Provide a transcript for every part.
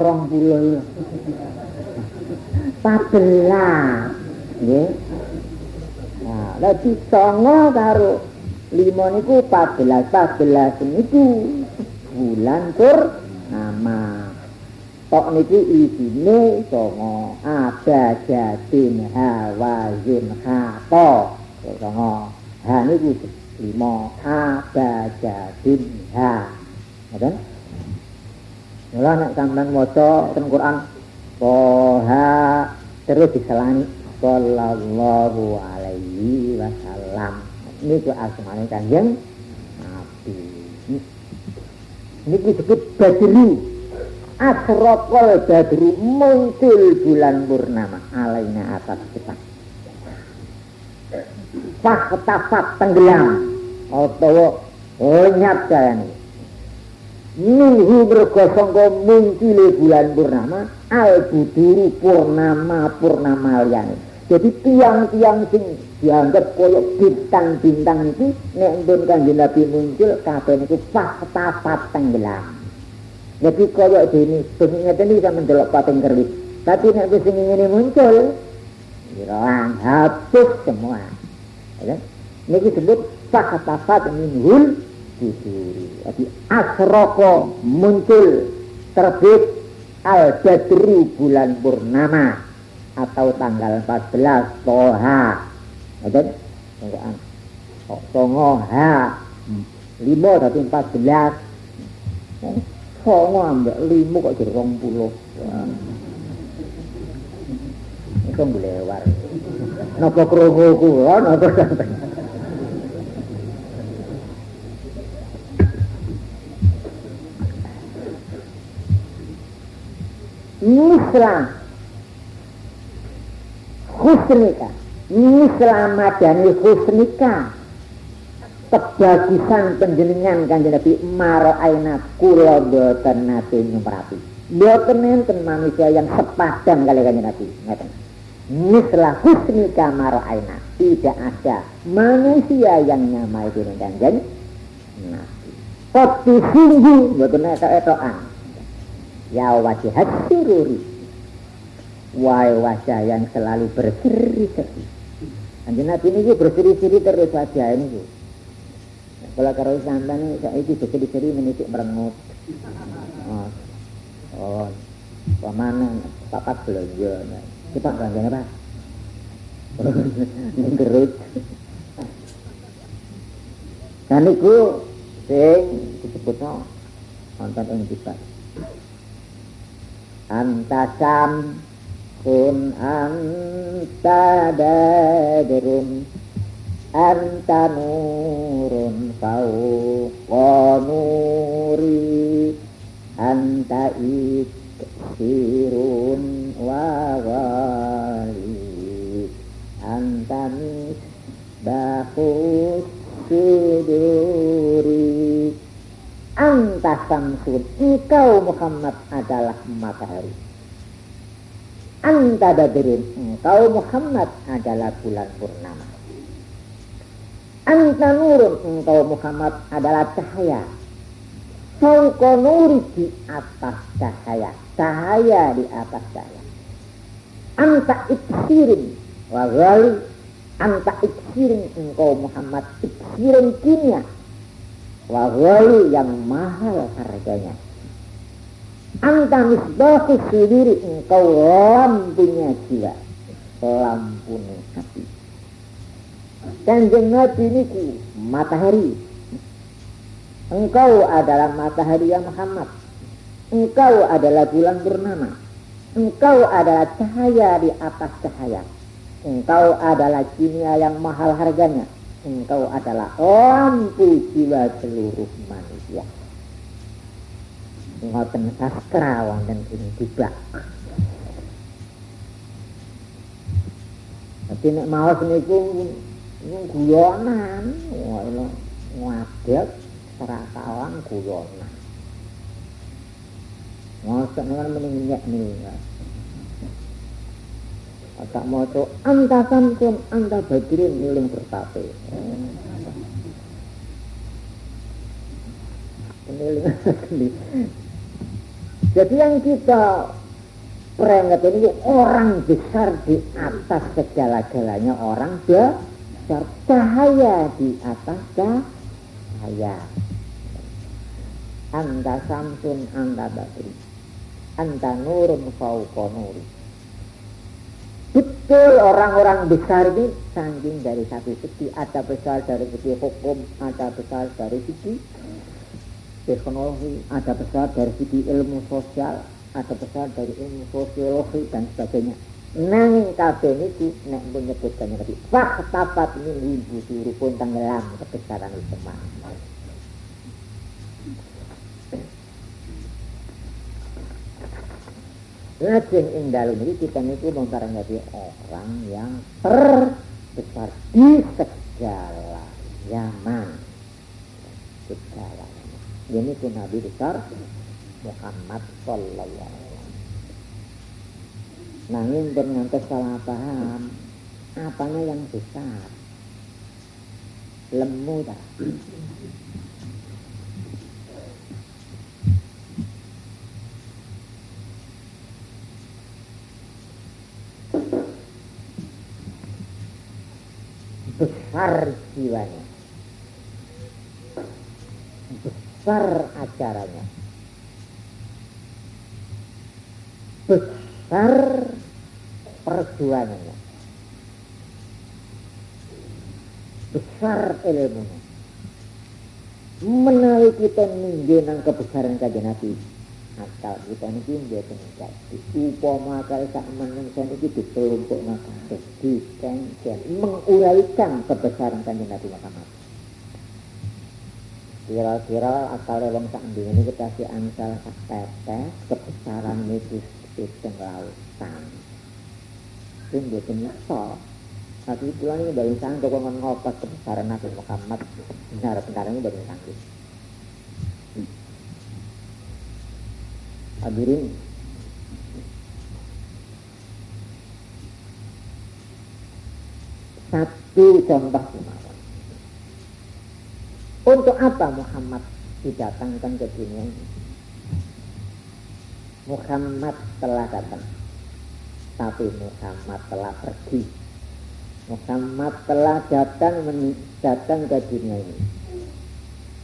maca 20 pabelas nggih. Nah dadi songo karo lima niku pabelas pabelas niku. Bulan purnama tok niki isine songo ada jatin hawazun hato. Songo. Ha niku lima. Ada jatin ha. Ngoten Mula nek sampean maca teng Quran Toha terus diselani sallallahu alaihi wasallam. Ini ku asmane Kanjeng Nabi. Ini disebut Badri. Asraqal Badri muncul bulan purnama alaina atas kita. Fakhtafat tenggelam atau lenyap kayane minhu mergo sangka muncule bulan purnama al buduru purnama purnama liyane. Jadi tiang-tiang sing dianggap koyo bintang-bintang itu nek pun kanjeng Nabi muncul kabeh niku fakta tenggelam. Jadi koyo dene sing ngeten iki sampeyan delok pating keris tapi nek wis sing ngene muncul hilang hapus semua. Ya niki disebut fakta minhul buduri. Jadi asroko muncul terbit al badru bulan purnama atau tanggal 14 toha. Ada tanggal songo ha lima tapi 14 songo ambek lima kok jadi rong puluh. Itu boleh war nopo kerungu kulo nopo sampai misla husnika. Misla madani husnika. Kebagusan penjenengan kanjeng Nabi maro aina kula boten nate nyumrapi boten enten manusia yang sepadan kali kanjeng Nabi. Ngeten misla husnika maro aina. Tidak ada manusia yang nyamai dengan kanjeng Nabi. Kotu sungguh boten etok-etokan ya wajah sururi wahai wajah yang selalu berseri-seri Anjir Nabi ini berseri-seri terus wajah ini kalau kalau sampai saya itu berseri-seri menisik merengut. Oh, oh. Pemana papat belanja. Kita belanjanya apa? Gerut. Dan itu sing disebutnya nonton yang kita anta sam kun anta badrun anta nurun fauqa nuri anta iksirun wa ghali anta samsun, engkau Muhammad adalah matahari. Anta badrun, engkau Muhammad adalah bulan purnama. Anta nurun, engkau Muhammad adalah cahaya. Fauqa nuri di atas cahaya. Cahaya di atas cahaya. Anta iksirin wa ghali. Anta iksirin engkau Muhammad iksirin kimia wahwalu yang mahal harganya. Anta misbahu sendiri engkau lampunya jiwa, lampunya hati. Kanjeng Nabi ini matahari. Engkau adalah matahari yang Muhammad. Engkau adalah bulan bernama. Engkau adalah cahaya di atas cahaya. Engkau adalah kimia yang mahal harganya engkau adalah lampu jiwa seluruh manusia. Ngoten sastra wonten ing tibak. Tapi nek maos niku guyonan, ngono ngadeg serakawang guyonan. Ngoten kan mending nyek nih. Tak maca anta samsun anta badrin miling bertape. Jadi yang kita peringat ini orang besar di atas segala-galanya. Orang besar. Cahaya di atas cahaya. Anta samsun anta badri. Anta nurun fauqa betul orang-orang besar ini saking dari satu segi. Ada besar dari segi hukum ada besar dari segi teknologi ada besar dari segi ilmu sosial ada besar dari ilmu sosiologi dan sebagainya. Nanging kabeh niku nek menyebutkan tadi faktapat min ibu suruh pun tenggelam kebesaran itu Lajeng ing dalam ini kita niku memperingati orang yang terbesar di segala zaman. Segala Ini pun Nabi besar Muhammad Sallallahu Alaihi Wasallam. Nanging dengan salah paham, apanya yang besar? Lemu tak? Besar jiwanya besar acaranya. Besar perjuangannya. Besar ilmunya. Menawi kita ningginan kebesaran kajian Nabi akal kita niki mboten jadi upama kali sak menungsa niki dikelompokna kabeh dikengken menguraikan kebesaran kanjeng Nabi Muhammad. Kira-kira akal wong sak ini kita si angsal sak tetes kebesaran itu sistem lautan. Itu mboten iso tapi pulang ini dari sang kok ngopas kebesaran Nabi Muhammad. Benar-benar ini dari sakit Hadirin. Satu contoh Untuk apa Muhammad didatangkan ke dunia ini? Muhammad telah datang. Tapi Muhammad telah pergi. Muhammad telah datang datang ke dunia ini.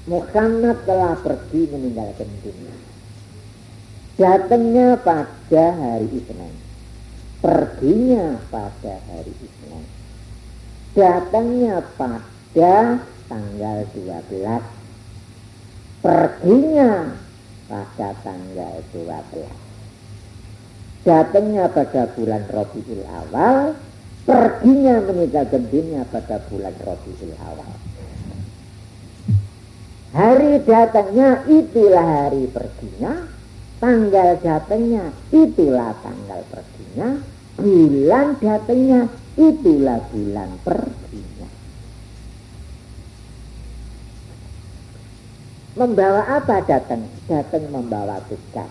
Muhammad telah pergi meninggalkan dunia Datangnya pada hari Isnin. Perginya pada hari Isnin. Datangnya pada tanggal 12. Perginya pada tanggal 12. Datangnya pada bulan Rabiul Awal, perginya meninggal gendingnya pada bulan Rabiul Awal. Hari datangnya itulah hari perginya, tanggal datangnya itulah tanggal perginya. Bulan datangnya itulah bulan perginya. Membawa apa datang? Datang membawa tugas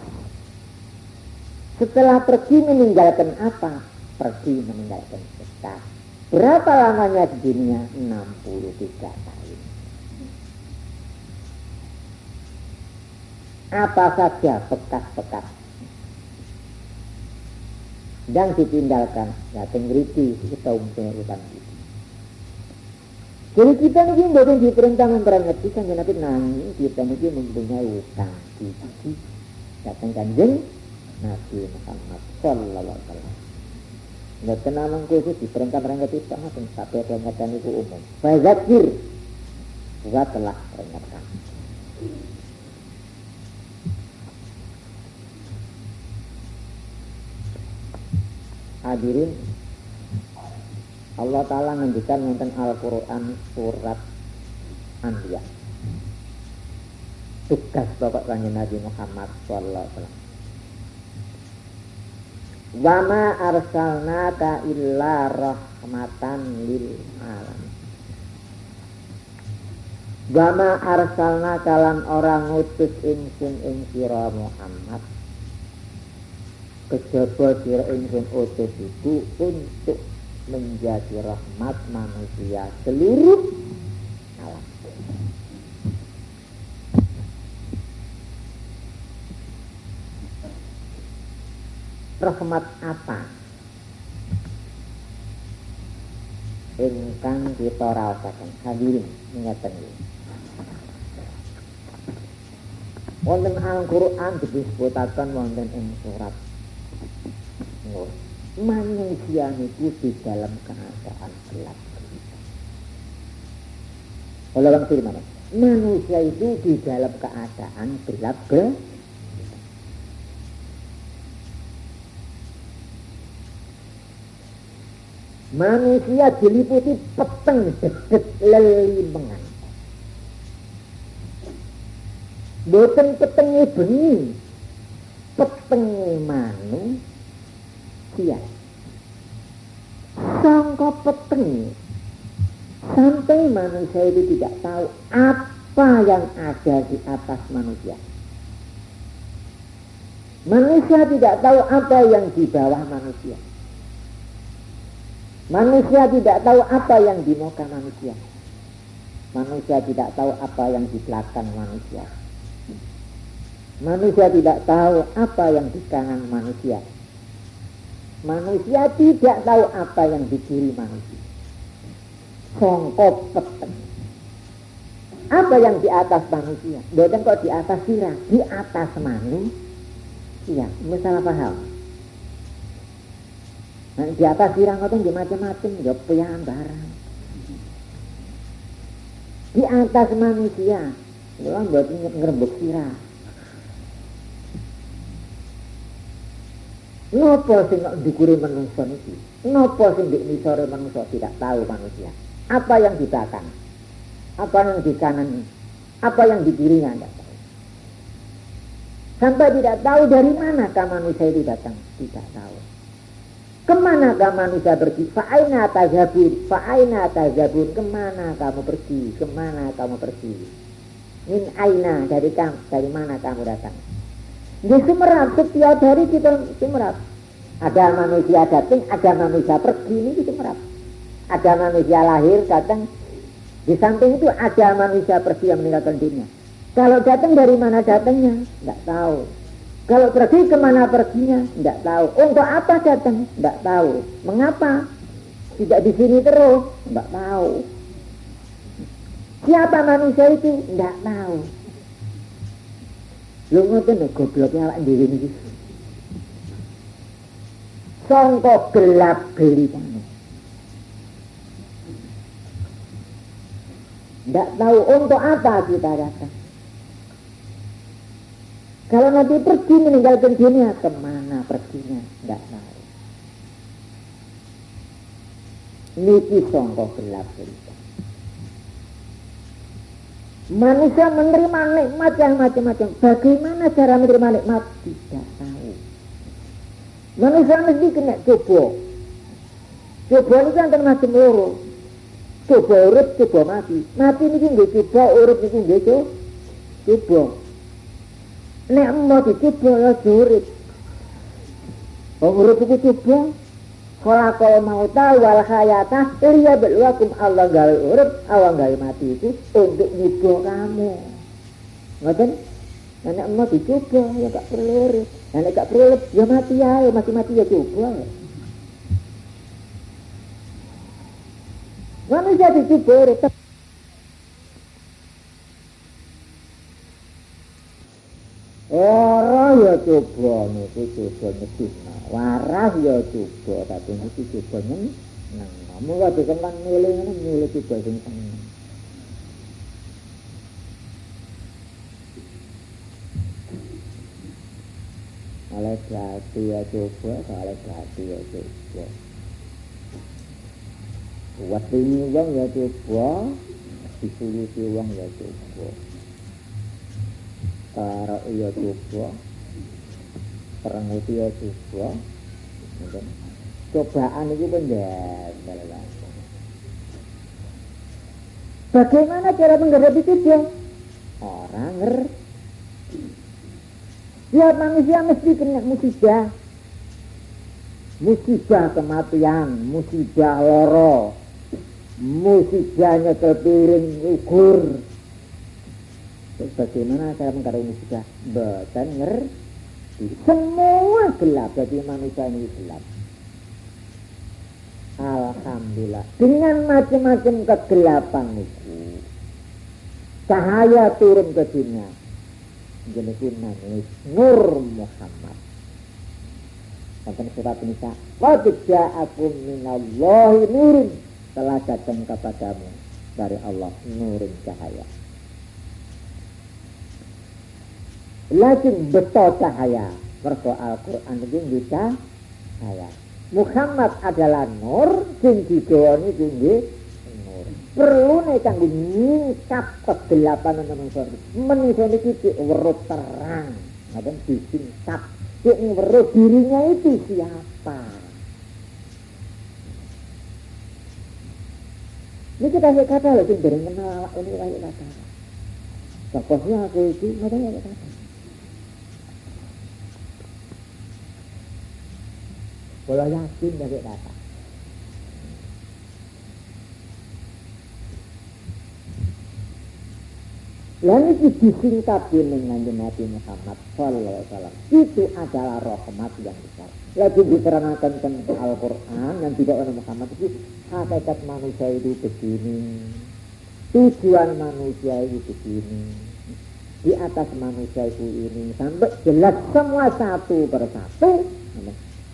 setelah pergi meninggalkan apa? Pergi meninggalkan tugas berapa lamanya di dunia? 63 tahun apa saja bekas-bekas. Yang ditinggalkan. Ya tengriti kita umumnya utang itu. Jadi kita ini bukan diperintah memperingati kan nabi nangis kita ini mempunyai utang. Di datang kanjeng Nabi Muhammad Sallallahu Alaihi Wasallam. Nggak kena mengkhusus diperintah perintah itu sama sampai peringatan itu umum. Fazakir, telah hadirin Allah Ta'ala menunjukkan tentang Al-Quran surat Anbiya. Tugas bapak kanjeng Nabi Muhammad Sallallahu Alaihi Wasallam. Wama arsalnaka illa rahmatan lil alam Wama arsalna kalan orang utus insun ing Muhammad kejaba sira ingsun utus itu untuk menjadi rahmat manusia seluruh alam. rahmat apa? Ingkang kita rasakan hadirin ingatan ini. Wonten Al-Qur'an disebutaken wonten ing surat Manusia itu di dalam keadaan gelap. Kalau orang firman, manusia itu di dalam keadaan gelap Manusia diliputi peteng dedet lelimengan. Boten petengi bengi, petengi manusia. Sangka peteng sampai manusia itu tidak tahu apa yang ada di atas manusia. Manusia tidak tahu apa yang di bawah manusia. Manusia tidak tahu apa yang di muka manusia. Manusia tidak tahu apa yang di belakang manusia. Manusia tidak tahu apa yang di kanan manusia. Manusia tidak tahu apa yang di kiri manusia. Songkop peteng. Apa yang di atas manusia? Bukan kok di atas sirah, di atas manusia. Masalah paham? Nah, di atas sirang itu di macam-macam, ya barang. Di atas manusia, ya buat ngerembuk sirah. Nopo sing dikuri manusia itu? Nopo sing di misore manusia tidak tahu manusia? Apa yang di belakang? Apa yang di kanan? Apa yang di kirinya tidak tahu. Sampai tidak tahu dari mana manusia itu datang, tidak tahu. Ke mana manusia pergi? Fa'aina tazabun, fa'aina tazabun. Ke mana kamu pergi? Ke mana kamu pergi? Min aina dari kamu, dari mana kamu datang? Di Sumerat, setiap hari kita Sumerat. Ada manusia datang, ada manusia pergi, ini di Sumerat. Ada manusia lahir, datang. Di samping itu ada manusia pergi yang meninggalkan dunia. Kalau datang dari mana datangnya? Tidak tahu. Kalau pergi ke mana perginya? Tidak tahu. Untuk apa datang? Tidak tahu. Mengapa? Tidak di sini terus? Tidak tahu. Siapa manusia itu? Tidak tahu. Lu ngoten lho gobloknya awak dhewe niki. Sangka gelap gelitane. Tidak tahu untuk apa kita datang. Kalau nanti pergi meninggalkan dunia, ke mana perginya? Tidak tahu. Niki songko gelap cerita. Manusia menerima nikmat yang macam-macam. Bagaimana cara menerima nikmat? Tidak tahu. Manusia mesti kena coba. Coba ini kan macam loro. Coba urut, coba mati. Mati ini nggak coba, urut ini nggak coba. Nek mau dicoba ya jurit. Wong urip iku coba. Kala kala mau tahu wal hayata liya belwakum Allah gawe urip, Allah gawe mati itu untuk nyoba kamu. Ngoten? Nek mau dicoba ya gak perlu urip. Nek gak perlu urip ya mati ya, mati-mati ya coba. Manusia dicoba urip Ora ya coba niku coba nyedina. Waras ya coba tapi niku coba nyen nang. Mula dikengkang milih ngene milih coba sing seneng. Oleh hati ya coba, oleh hati ya coba. Wetini wong ya coba, disuluti wong ya coba. para iya coba perenguti ya coba. Cobaan itu penjajal bagaimana cara menghadapi coba orang ngerti. Ya manusia mesti kena musibah. Musibah kematian musibah loro musibahnya kepiring ukur bagaimana cara mengkarai musibah? Boten Semua gelap, jadi manusia ini gelap. Alhamdulillah. Dengan macam-macam kegelapan itu. Cahaya turun ke dunia. Jadi ini Nur Muhammad. Sampai surat Nisa. Qad ja'akum minallahi nurun. Telah datang kepadamu dari Allah nurin cahaya. Lakin betul cahaya. Mergo Al-Quran bisa cahaya. Muhammad adalah nur, sing digawani tinggi nur. Perlu nih kanggo nyingkap kegelapan manusia. Manusia ini diurut terang, ngaten disingkap. Cek ngurut dirinya itu siapa? Ini kita kata loh, sing dereng kenal awak ini kata. Pokoknya aku itu, ngaten kata. Kalau yakin dari kata. Lalu itu disingkat dengan Nabi Muhammad Sallallahu Wasallam. Itu adalah rahmat yang besar. Lagi diterangkan tentang Al-Quran yang tidak oleh Muhammad itu hakikat manusia itu begini. Tujuan manusia itu begini. Di atas manusia itu ini sampai jelas semua satu persatu.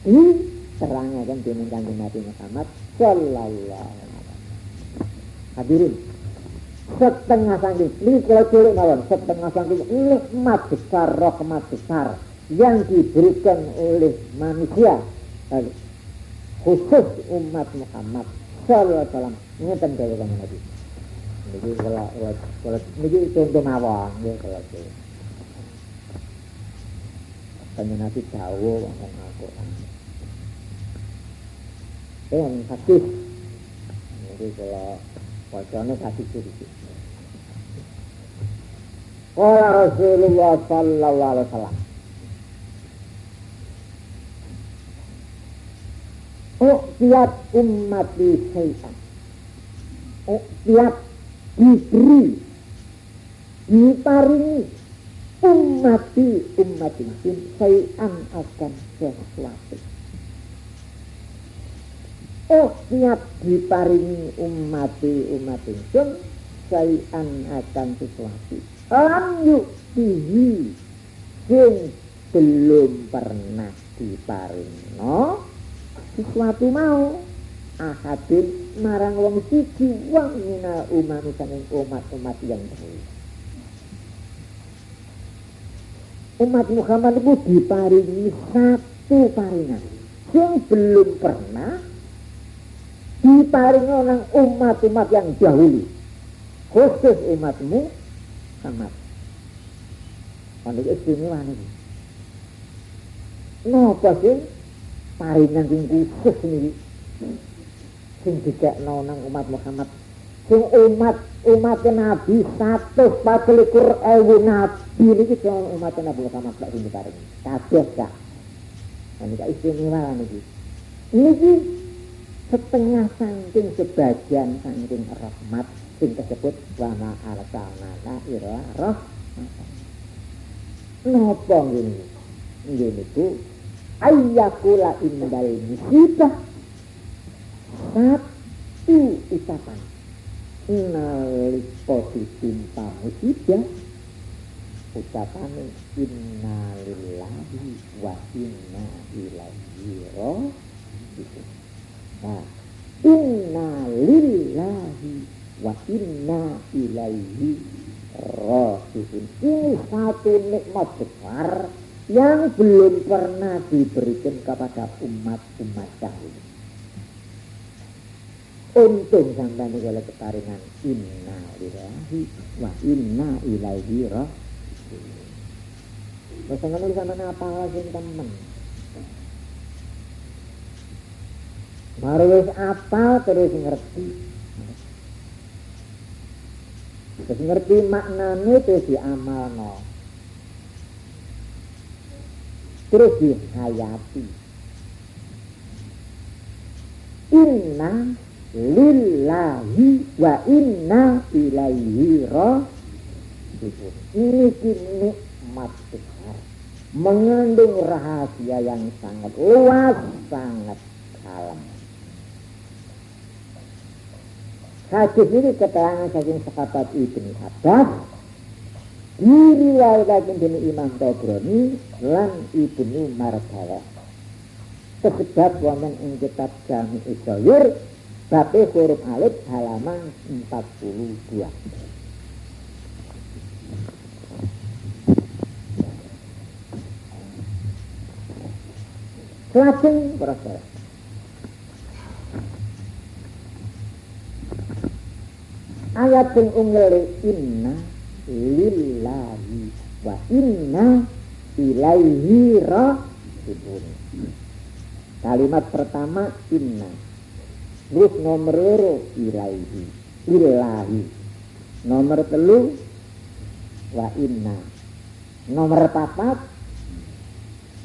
Di terangnya kan dengan kanjeng Nabi Muhammad Sallallahu Alaihi Wasallam. Hadirin, setengah sangking ini kalau cilik mawon setengah sangking nikmat besar rahmat besar yang diberikan oleh manusia khusus umat Muhammad Sallallahu Alaihi Wasallam ngeten kanjeng Nabi. Ini kalau kalau ini contoh mawon ya kalau Kanjeng Nabi jauh ngomong Al-Quran yang hadis jadi kalau wajahnya hadis sedikit Kala Rasulullah Sallallahu Alaihi Wasallam. Tiap umat di syaitan tiap diberi Diparingi Umati umat ini Syaitan akan sesuatu Oh diparingi umati umat ingsun sayan akan sesuatu lam yuktihi sing belum pernah diparingi. Sesuatu mau ahadin marang wong siji wong mina umat umat-umat yang dahulu. Umat Muhammad itu diparingi satu paringan yang belum pernah diparingi orang umat-umat yang dahulu. Khusus umatmu sama Kalau istimewa nih Napa sih? Paringan sing khusus nih sing dikekno nang umat Muhammad. Sing umat umat Nabi satu patlikur ewu Nabi ini sing umat Nabi Muhammad tak sing diparingi. Kabeh gak ini istimewa nih ini setengah sangking sebagian sangking rahmat sing tersebut wama arsalnaka ira roh napa ngene? Ngene ku ayyakula indal musibah. Satu ucapan. Nalika ditimpa musibah. Ucapan innalillahi wa inna ilaihi raji'un Nah, inna lillahi wa inna ilaihi rajiun. Ini satu nikmat besar yang belum pernah diberikan kepada umat-umat dahulu. Untung sampai ini oleh ketaringan inna lillahi wa inna ilaihi rajiun. Masa ngono sama apa lagi teman? Baru wis apa terus ngerti. Terus ngerti maknanya terus diamalno. Terus dihayati. Inna lillahi wa inna ilaihi rajiun. Ini nikmat besar mengandung rahasia yang sangat luas, sangat dalam. Hadis ini keterangan saking sahabat Ibn Abbas diriwayatkan dari Imam Tabrani lan Ibnu Mardalah. Sebab wonten ing kitab Jami Isoyur Bape huruf alif halaman 42. Lajeng proses. Ayat yang unggal inna lillahi wa inna ilaihi rajiun. Kalimat pertama inna. Terus nomor loro ilaihi. Ilahi. Nomor telu wa inna. Nomor papat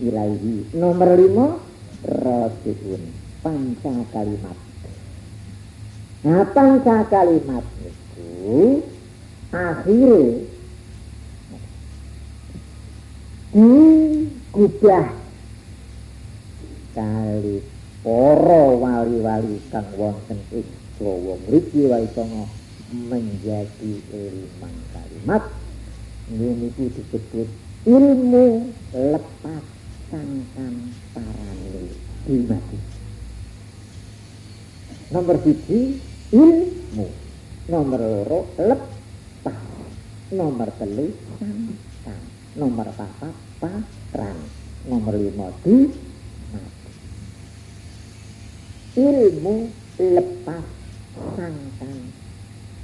ilaihi. Nomor lima rajiun. Panca kalimat. Nah panca kalimat itu akhirnya digubah kali poro wali-wali kang wonten ing Jawa mriki waisana menjadi limang kalimat. Niku disebut ilmu lepas sangkan parane dimati. Nomor siji ilmu. Nomor loro lepas. Nomor telu sangkan nomor papat patran. Nomor lima di ilmu lepas sangkan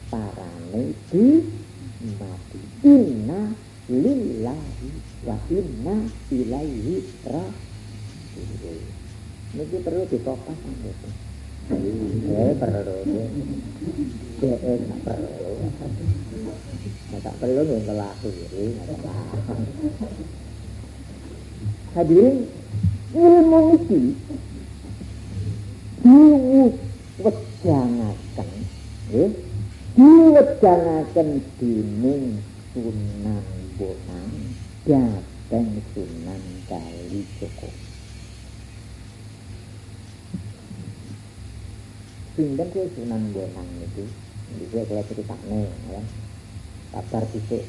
parane di mati. Inna lillahi wa inna ilaihi raji'un. Niki perlu ditopas itu eh perlu eh eh perlu. Tak perlu yang ngelakiri hadirin ilmu ini diwejangaken nggih diwejangaken dening Sunan Bonang dateng Sunan Kali Joko Sinten sih Sunan Bonang Bisa kalau cerita nih ya. Kabar titik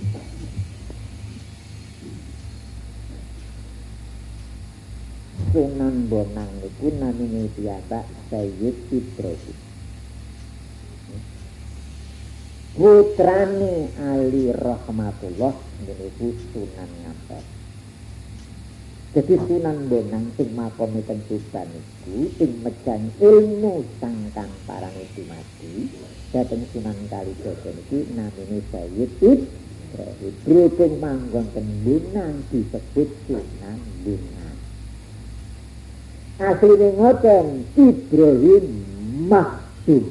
Sunan Bonang itu namanya biasa Sayyid Ibrahim. Putrane Ali Rahmatullah niku Sunan Ngampet jadi Sunan Bonang sing makome teng Tuban iku sing mejan ilmu sangkan parang itu mati. Dateng Sunan Kalijogo niki namine Sayyid Ibrahim berhubung manggon teng Bonang disebut Sunan Bonang asline ngoten Ibrahim Mahdum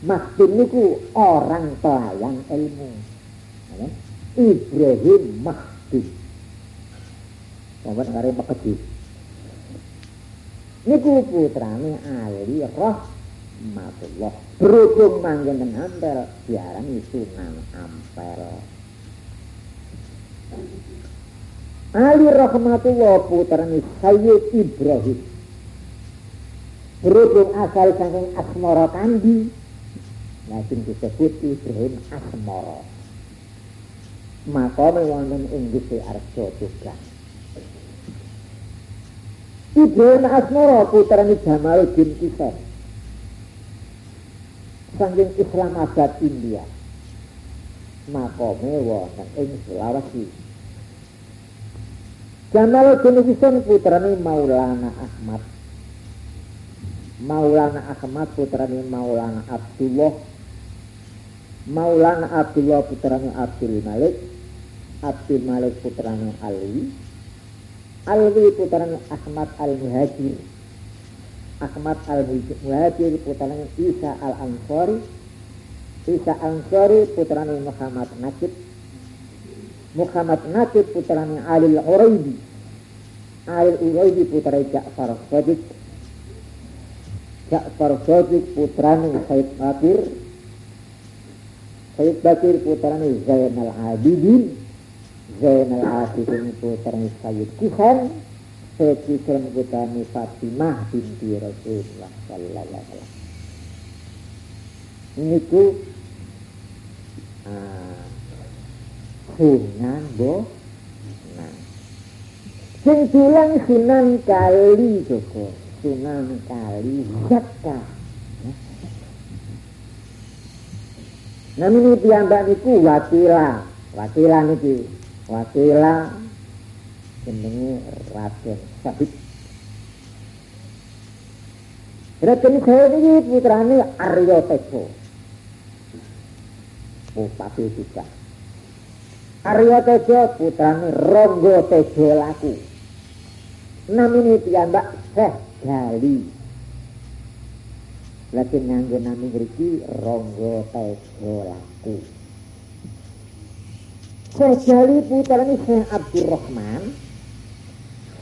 Mahdum niku orang pelayan ilmu. Ibrahim Mahdum Sobat ngare pekeji Niku putrane Ali Rahmatullah Berhubung manggen dan ampel Diarani Sunan Ampel Ali rahmatullah putrane Sayyid Ibrahim. Berhubung asal saking Asmara Kandi, langsung disebut Ibrahim Asmara. Maka wonten ing Gusti Arja juga. Ibrahim Asmara putrane Jamaluddin Kisan. Saking Islamabad India. Makome wonten ing Sulawesi. Jamaluddin Husain putrane Maulana Ahmad. Maulana Ahmad putrane Maulana Abdullah. Maulana Abdullah putrane Abdul Malik. Abdul Malik putrane Ali. Alwi putrane Ahmad Al-Muhajir. Ahmad Al-Muhajir putrane Isa Al-Ansari. Isa Ansari putrane Muhammad Najib Muhammad Nasib putranya Alil Uraidi Alil Uraidi putra Ja'far Sadiq. Ja'far Sadiq putranya Said Bakir. Said Bakir putranya Zainal Abidin Zainal Abidin putra Sayyid Kusen Sayyid Kusen putra Fatimah binti Rasulullah sallallahu alaihi wasallam. Niku uh, sunan bo? Sing bilang sunan kali Joko. Sunan kali zakka Namun piyambak niku wakila, wakila niki, wakila jenenge Raden Sabit. Raden Sabit iki putrane Arya Tejo. Bupati juga. Arya Tejo putrane Ronggo Tejo laku. Namine piyambak Syekh Gali. Lagi nganggo nami ngriki Ronggo Tejo laku. Sejali putrane Syekh Abdurrahman.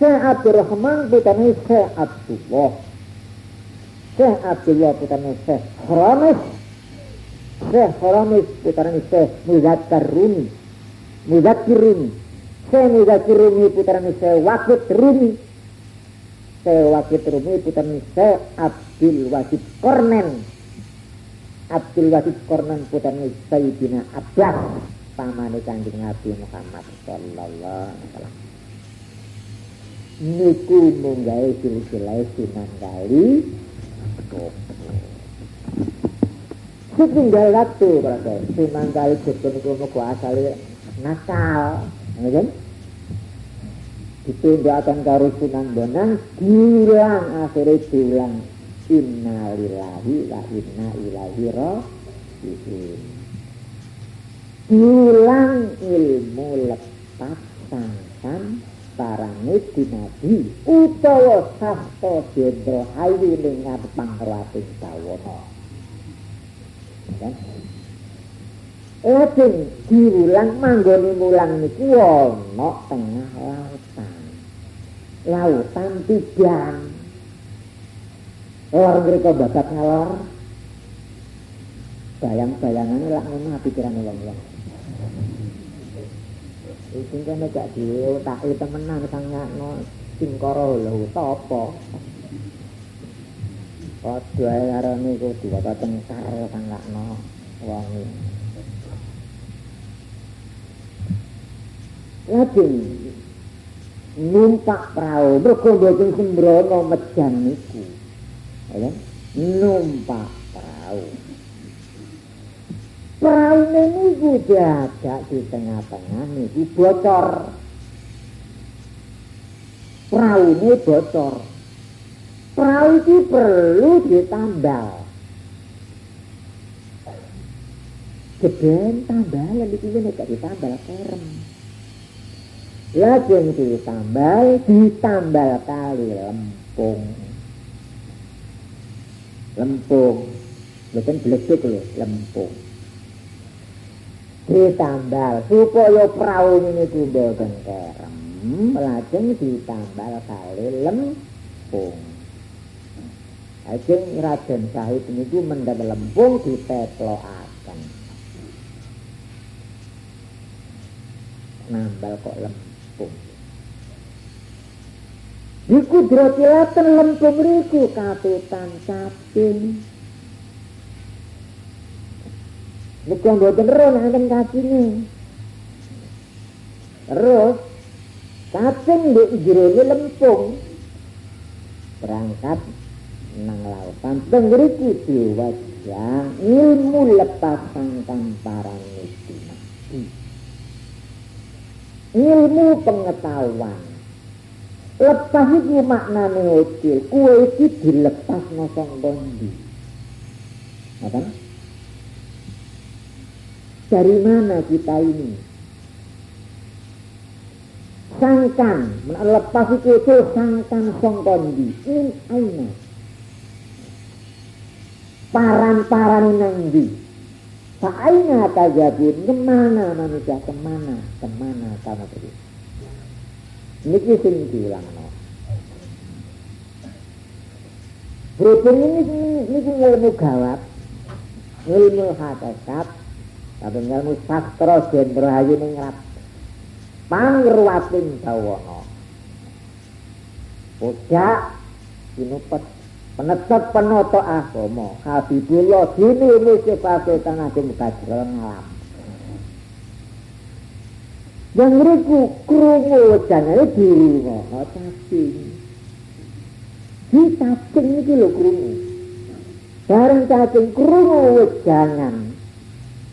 Syekh Abdurrahman putrane Syekh Abdullah. Syekh Abdullah putrane Syekh Haramis. Syekh Haramis putrane Syekh Muzakkar Rumi. Muzakkir Rumi. Syekh Muzakkir Rumi putrane Syekh Wakit Rumi. Syekh Wakit Rumi putrane Syekh Abdul Wajid Kornen Abdul Wajid Kornen putrane Sayyidina Abbas pamane Kanjeng Nabi Muhammad sallallahu alaihi wasallam. Niku munggahe silsilah Sunan Kali. Setinggal waktu berarti Sunan Kali Joko niku mugo asale nakal, ngene akan karo Sunan Bonang diulang akhirnya diulang. Inna lillahi wa inna ilaihi raji'un diulang ilmu lepas sangkan para di utawa sasta jendro hayu ning pangrawating bawana kan Lajeng diulang manggone mulang niku ana tengah lautan. Lautan tigang. Lor mereka babat ngalor. Bayang-bayangannya lah ngono pikiran wong-wong Sing kene gak dhewe tak e temenan sang ngono. Lho sapa? Padha ae arane iku diwaca teng karo sang ngono wong iki. Lajeng numpak prau mergo boten sembrono mejan niku. Ya, numpak prau. Perahu niku dadak di tengah-tengah niku bocor perahu ini bocor perahu itu perlu ditambal Geden tambal, itu nek ditambal kerem. Lajeng ditambal, ditambal kali lempung. Lempung. Bukan beleduk loh, lempung. Ditambal supaya perahu ini tidak kerem. Lajeng ditambal kali lempung. Lajeng Raden Sahid ini mendap lempung akan Nambal kok lempung. Iku drotilaten lempung riku katutan caping. Niku mboten ron enten kacine. Terus caping ndek jerone lempung. Berangkat nang lautan. Teng diwajah ilmu lepas sangkang parang itu ilmu pengetahuan. Lepas itu maknane ucil kue iki dilepas nosong bondi apa dari mana kita ini sangkan lepas itu itu sangkan song bondi ini aina paran-paran nangdi Fa'aina tajabun, ke mana manusia, ke mana, ke mana kamu pergi. Niki sing diulang no. Berhubung ini, ini ilmu gawat, ilmu hakikat, Tapi ngelmu saktro Sien rohayu ini ngerap Pangruwasin bawono Ucak Sinupet Penetap penoto agomo Habibullah Dini ini sifatnya tanah Dini bajrol ngelam Yang ngeriku Kurungu wajahnya Diri ngono cacing Di cacing ini lho kurungu Barang cacing kurungu wajahnya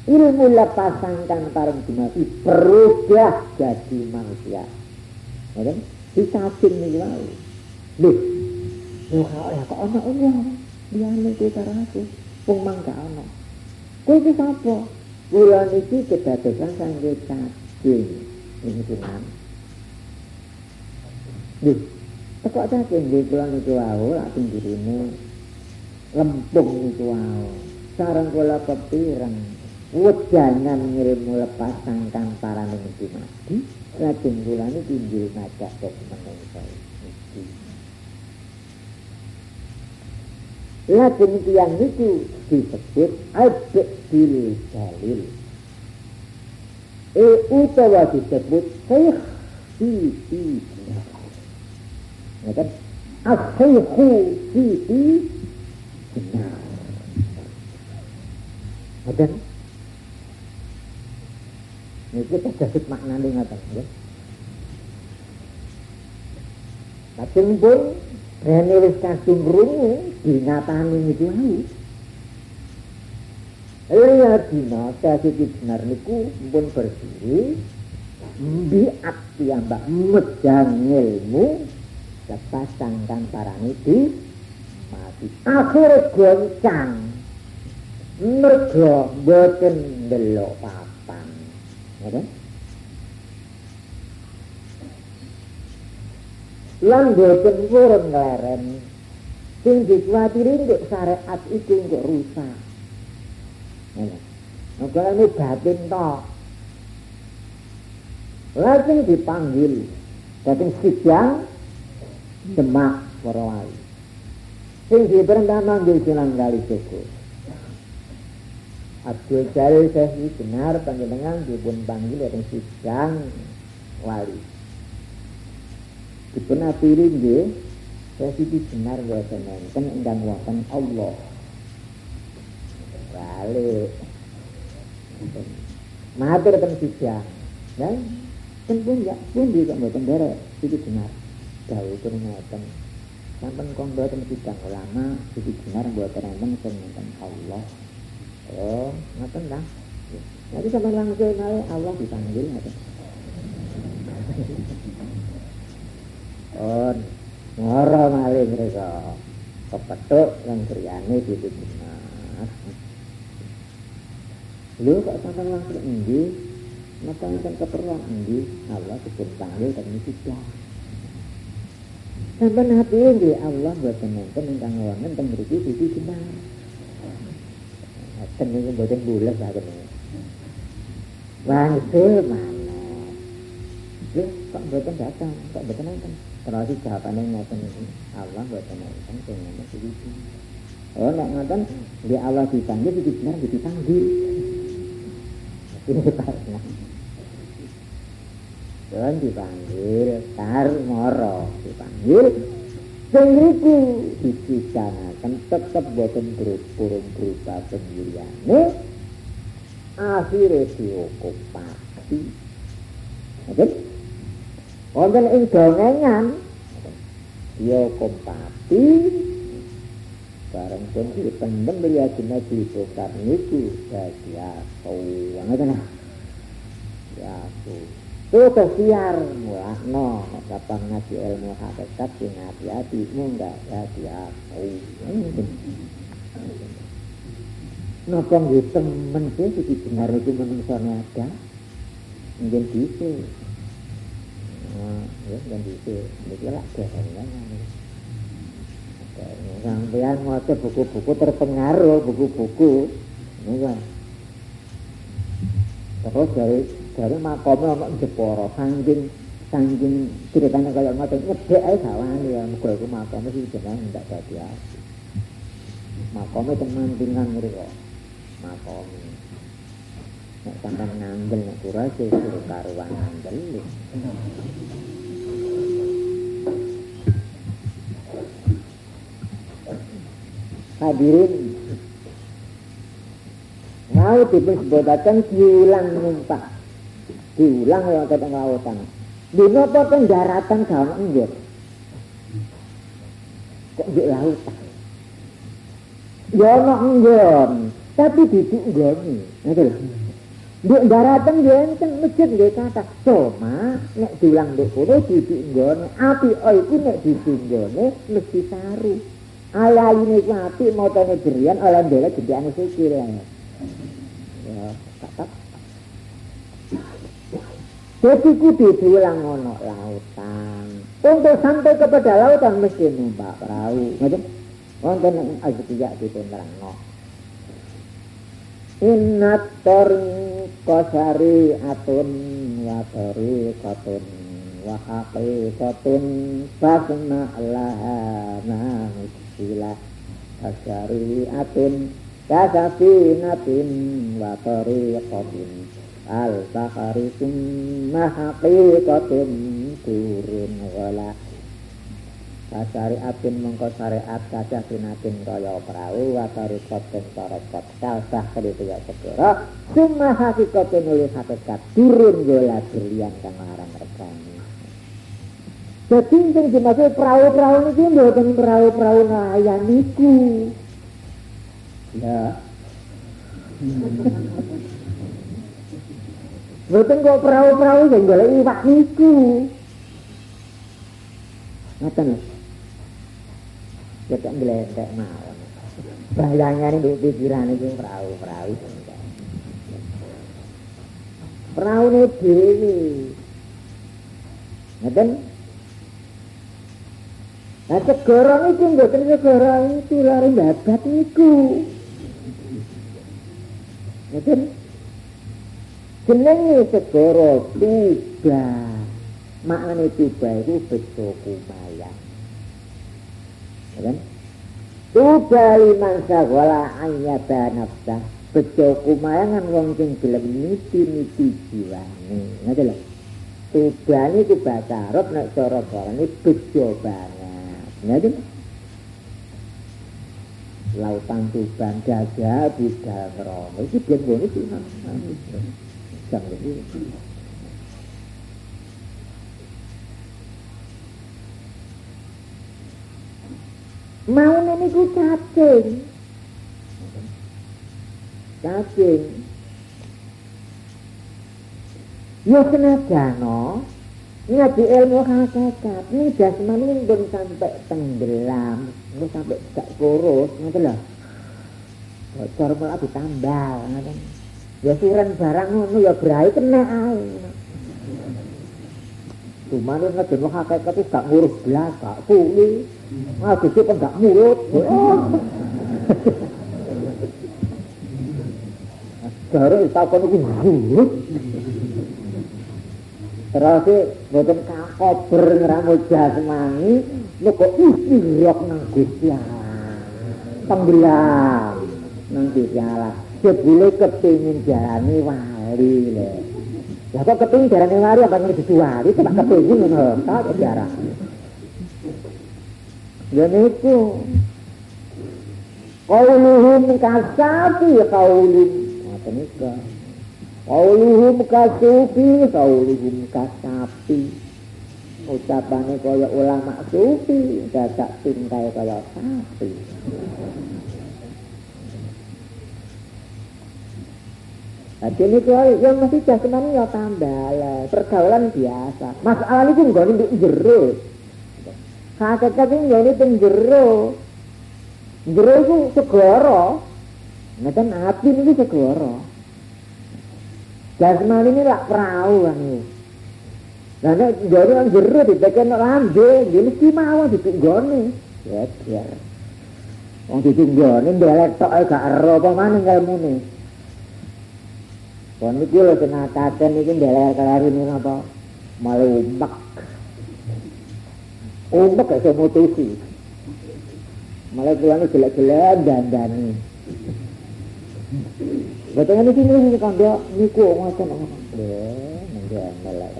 ilmu lepasangkan parang dimati berubah jadi manusia ya kan di cacing ini lalu Loh, Yo ya kok ana Allah. Liyane kuwi karo aku. Wong mangga ana. Kuwi iki sapa? Kula niki kedadosan kangge cacing. Ini cuman. Loh, teko cacing nggih kula niku wau lak pinggirine lempung niku wau. Sareng kula kepireng. wedangan ngirimu lepas sangkan para nengku mati lajeng kulani tinggil ngajak kok menengku mati lajeng tiang itu disebut adik diri jalil. E utawa disebut seikh si si ya kan? Asyikhu si si Ada. Niki tegasit maknane ngoten nggih. Tapi pun, Rene wis kasung rungu, dinyatani niki wau. Lia dina, kasi dibenar niku, pun berdiri, Mbi akti ambak mejang ilmu, Kepasangkan para niti, Mati akhir goncang, Mergo mboten delok pau. Lan boten purun ngleren sing dikuatiri ndek syariat iku kok rusak. Ngene maka ini batin to. Lajeng dipanggil dateng sidang demak para wali sing diperintah manggil silang kali suku Abdul Jalil Syekh benar panjenengan dipun panggil dateng sidang wali dipun aturi nggih Resiti benar boten enten ingkang wonten Allah. Balik. Matur ten sijah. Ya, ten pun ya pun di kok mboten derek iki benar. Dawuh pun ngoten. Sampun kong boten sidang ulama iki benar boten enten sing Allah. Oh, ngoten ta? Nanti sampai langsung Allah dipanggil ngoten. on ngoro malih kepetuk yang kriane di mas lu kok sampai langsung endi? Napa enten keperluan endi? Allah sebut panggil dan tidak sampai hati ini Allah buat penonton ingkang wonten teng mriki sisi benar Ten niku mboten bulet lah kene. Wangsul mana? Lho, kok mboten datang, kok mboten nonton? terus jawabannya ngoten Allah boten nonton sing iki oh nek di Allah dipanggil iki benar dipanggil Dan dipanggil tar moro dipanggil sing riku iki kan tetep boten burung berupa sendiriane akhire sioko pati wonten ing dongengan sioko pati bareng pun iki tenem beli ajine dibokar niku dadi aso ngoten ya tuh aku tuh kesiar mulakno kapan ngaji ilmu hakikat sing hati-hatimu enggak aku Napa nggih temen sih iki benar itu menungsone ada? Mungkin bisa. ya dan itu itu lah kehengan sampean maca buku-buku terpengaruh buku-buku. Ini kan. Terus dari dari makomnya ono jeporo sangging sangging ceritanya kayak ngotot ngedek aja kawan ya muka itu makomnya sih jangan tidak jadi hati makomnya teman dengan mereka makomnya nek sampean ngandel nek kura suruh karuan ngandel. Hadirin mau dipun sebutaken diulang numpak diulang ya keteng lautan dino apa pendaratan gawan enggak? Kok di lautan ya ana enggon tapi duduk nggone ngono lho Nduk daratan yo enten masjid nggih kata cuma nek diulang nduk kono duduk nggone api oh iku nek duduk nggone mesti saru. Alayine ku apik motone jerian oleh ndele jedhane sikil ya. Tetep. Jadi kudu diulang ono lautan. Untuk sampai kepada lautan mesti numpak perahu. Ngoten. Wonten ing ajetiya dipun terangno. Innat kosari atun wa katun wa haqiqatun fasna laha ilah asyari'atin kasafinatin wa tariqatin al bahari summa haqiqatin turun wala atin mengko syariat kaca sinatin kaya perahu wa tariqatin tariqat kalsah keditu ya segera summa haqiqatin oleh hakikat turun wala berlian kang larang rekani Jadi sing dimaksud perahu-perahu niki mboten perahu-perahu nelayan niku. Ya. Mboten kok perahu-perahu sing golek iwak niku. Ngoten lho. Kita ngledek mawon. Bayangane di pikiran iki perahu-perahu. Perahu ini dhewe. Ngoten? Nah segara itu mboten segara itu lari babat niku. Ngoten. Jenenge segara Tuba. Maknane Tuba itu bejo kumayan. Kan? Tuba liman sagala ayyata nafsah. Bejo kumayan kan wong sing gelem niti-niti jiwane. Ngoten lho. Tuba niku bahasa Arab nek cara barane bejo banget. Ngeten. Lautan Tuban Gajah Buddha Merono 讲的。mau nemu ku cacing, cacing, yo senaja no, ngaji ilmu hakikat, ini jasman ini belum sampai tenggelam, belum sampai gak kurus, ngerti lah, bocor malah ditambal, ngerti ya suren barang ngono ya berai kena air cuma ngaji ilmu hakikat itu gak ngurus belas gak kuli ngaji itu gak mulut Baru takon itu ngurus. Terus mboten kakober ngramul jasmani kok istirok nang Gusti Allah. Tenggelam nang Gusti Allah. Jebule kepingin jalani wali lho. Lah kok kepingin jalani wali apa ngerti wali kok kepingin ngono ta jarah. Ya niku. Qauluhum kasafi qaulun. Ngoten niku. Qauluhum kasufi, qauluhum kasapi. Ucapane kaya ulama sufi, dadak tingkai kaya sapi. Jadi ini kaya yang masih jasmani ya tambah lah. Pergaulan biasa. Masalah ini enggak jero. Hakikat ini enggak ini jero. Jero itu segoro. Ngerti api ini segoro. Jasmani ini lah perahu kan. Nah, nek jare nang jero ditekan lambe, ya mesti mawon ditunggone. Ya, ya. Wong ditunggone ndelek tok gak ero apa maning ilmune. Kon iki lho sing ngataken iki ndelek kelarine apa? Malah umek. Umek iso mutusi. Malah kulane jelek-jelek dandani. Betul ini sini ini kandok niku ngoten ngoten. Lho, nggih melek.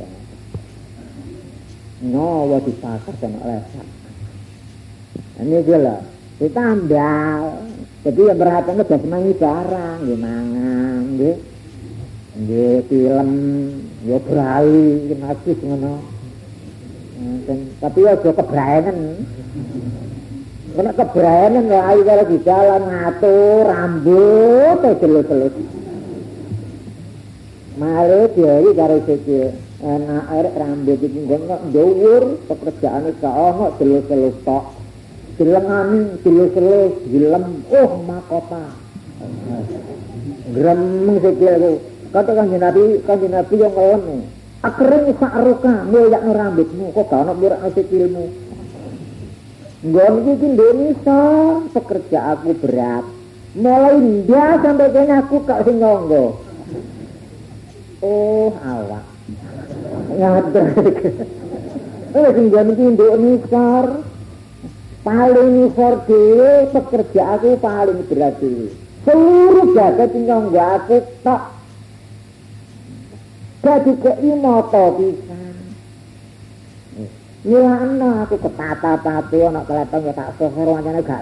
No, wa dipakar sama lesak. Ini dia lah, ditambal. Jadi yang berhati udah semangi barang, dia mangan, nggih film ya brali ngasih ngono. Hmm, tapi aja kebraenen. Kena kebraenen ya ayo karo di jalan ngatur rambut eh, telus-telus Mare dia karo sikil enak air rambut iki ngomong ngomong pekerjaan itu ngomong telus-telus tok. Jelang ani, jelus jelus, oh makota. Geremeng sekil itu. Kata kanjeng Nabi, kanjeng Nabi yang ngelem. Akering sakruka mulyakno rambutmu kok gak ono murakno sikilmu. Nggon iki Indonesia pekerja aku berat. Mulai dia sampai kene aku kak. Oh, awak. Ngatur. Eh sing iki Indonesia paling dhewe pekerja aku paling berat dhewe. Seluruh jagat nyonggo aku tak jadi keimoto pisan. Nyilana aku ketata-tata ana keletong ya tak sohor wancane gak.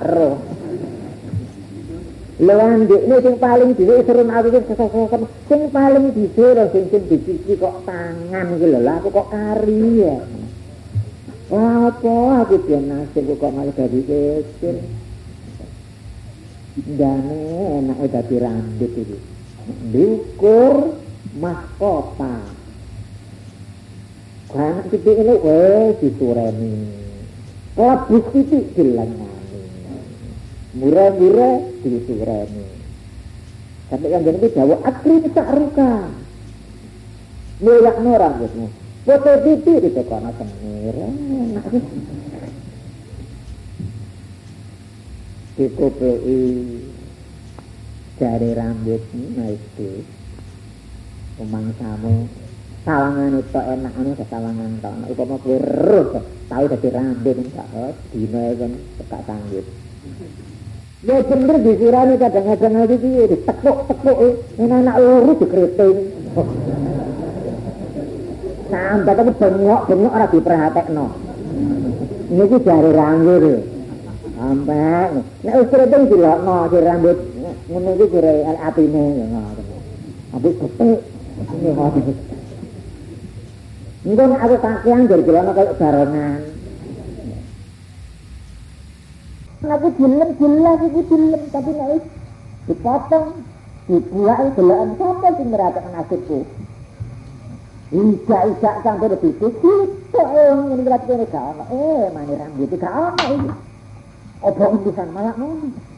Lewan ini sing paling dhisik seru aku sing sesokan sing paling dhisik lho sing sing dicuci kok tangan iki lho lah aku kok kari ya. Apa aku dia nasib kok malah dadi kecil. Dane enak dadi rambut iki. Diukur mahkota. Anak titik ini, weh, disureni. Labus titik dilengani. Murah-murah disureni. Sampai yang jadi jawab, akrim sakruka. Muyak orang gitu. Foto titik itu karena semir. Enak Dikupei jari rambut naik itu. Umangsamu sawangan itu enak anu sawangan to nek upama terus tau dadi rambut gak dina kan tekak sanggup. Ya bener disirani kadang-kadang lagi piye ditekuk-tekuk ini anak lurus dikriting sampai tapi bengok-bengok ora diperhatekno. Ini jari rambut sampai nek wis kriting dilokno di rambut ngono iki jare atine ngono Abis ketik ini Mungkin aku kakean dari jalan kayak barengan. Aku dilem, jelas aku dilem, tapi naik dipotong, dibuat gelaan sampai sih meratakan nasibku. Ijak-ijak sampai lebih yang ini berarti ini gak ono, eh mana rambut gak ono ini. Obong bisa malah ngono.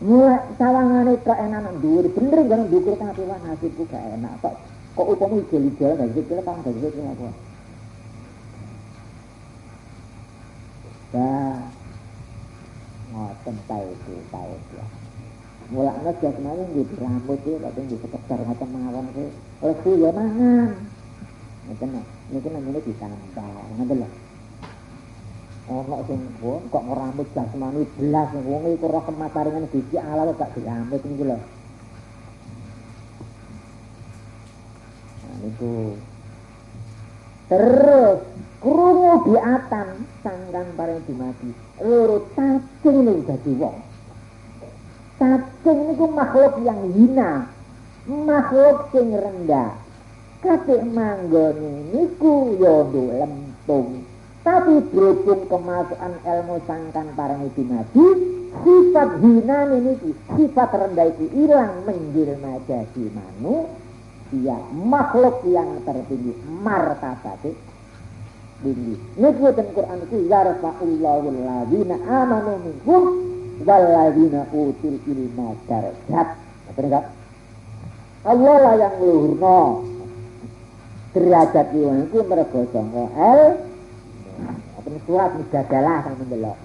Mulai sawangan itu enak ndur, bener jangan dukur tapi nasibku gak enak. Kok kok upamu ijol-ijol gak zikir apa gak zikir apa nah ngoten itu tahu ya mulaknya dia kemarin di rambut sih tapi di sekedar macam mawon sih lesu ya mangan ngoten ini kan namanya ditambah ngoten enak sing wong kok ngeramut jasmani belas wong iku roh kemataringan siji ala gak diamut niku lho. Nah niku. Terus krungu diatan atam sanggang bareng dimati loro cacing niku dadi wong. Cacing niku makhluk yang hina makhluk sing rendah. Kate manggone niku ya yo lempung. Tapi berhubung kemasukan ilmu sangkan parang dimati sifat hina ini sifat rendah itu hilang menjelma jadi manu dia makhluk yang tertinggi martabat tinggi niku ten Quran itu yarfa'ullahu alladzina amanu minkum walladzina utul ilma darajat ngerti enggak Allah lah yang luhurno derajat itu mereka sangka el apa surat mujadalah sama mendelok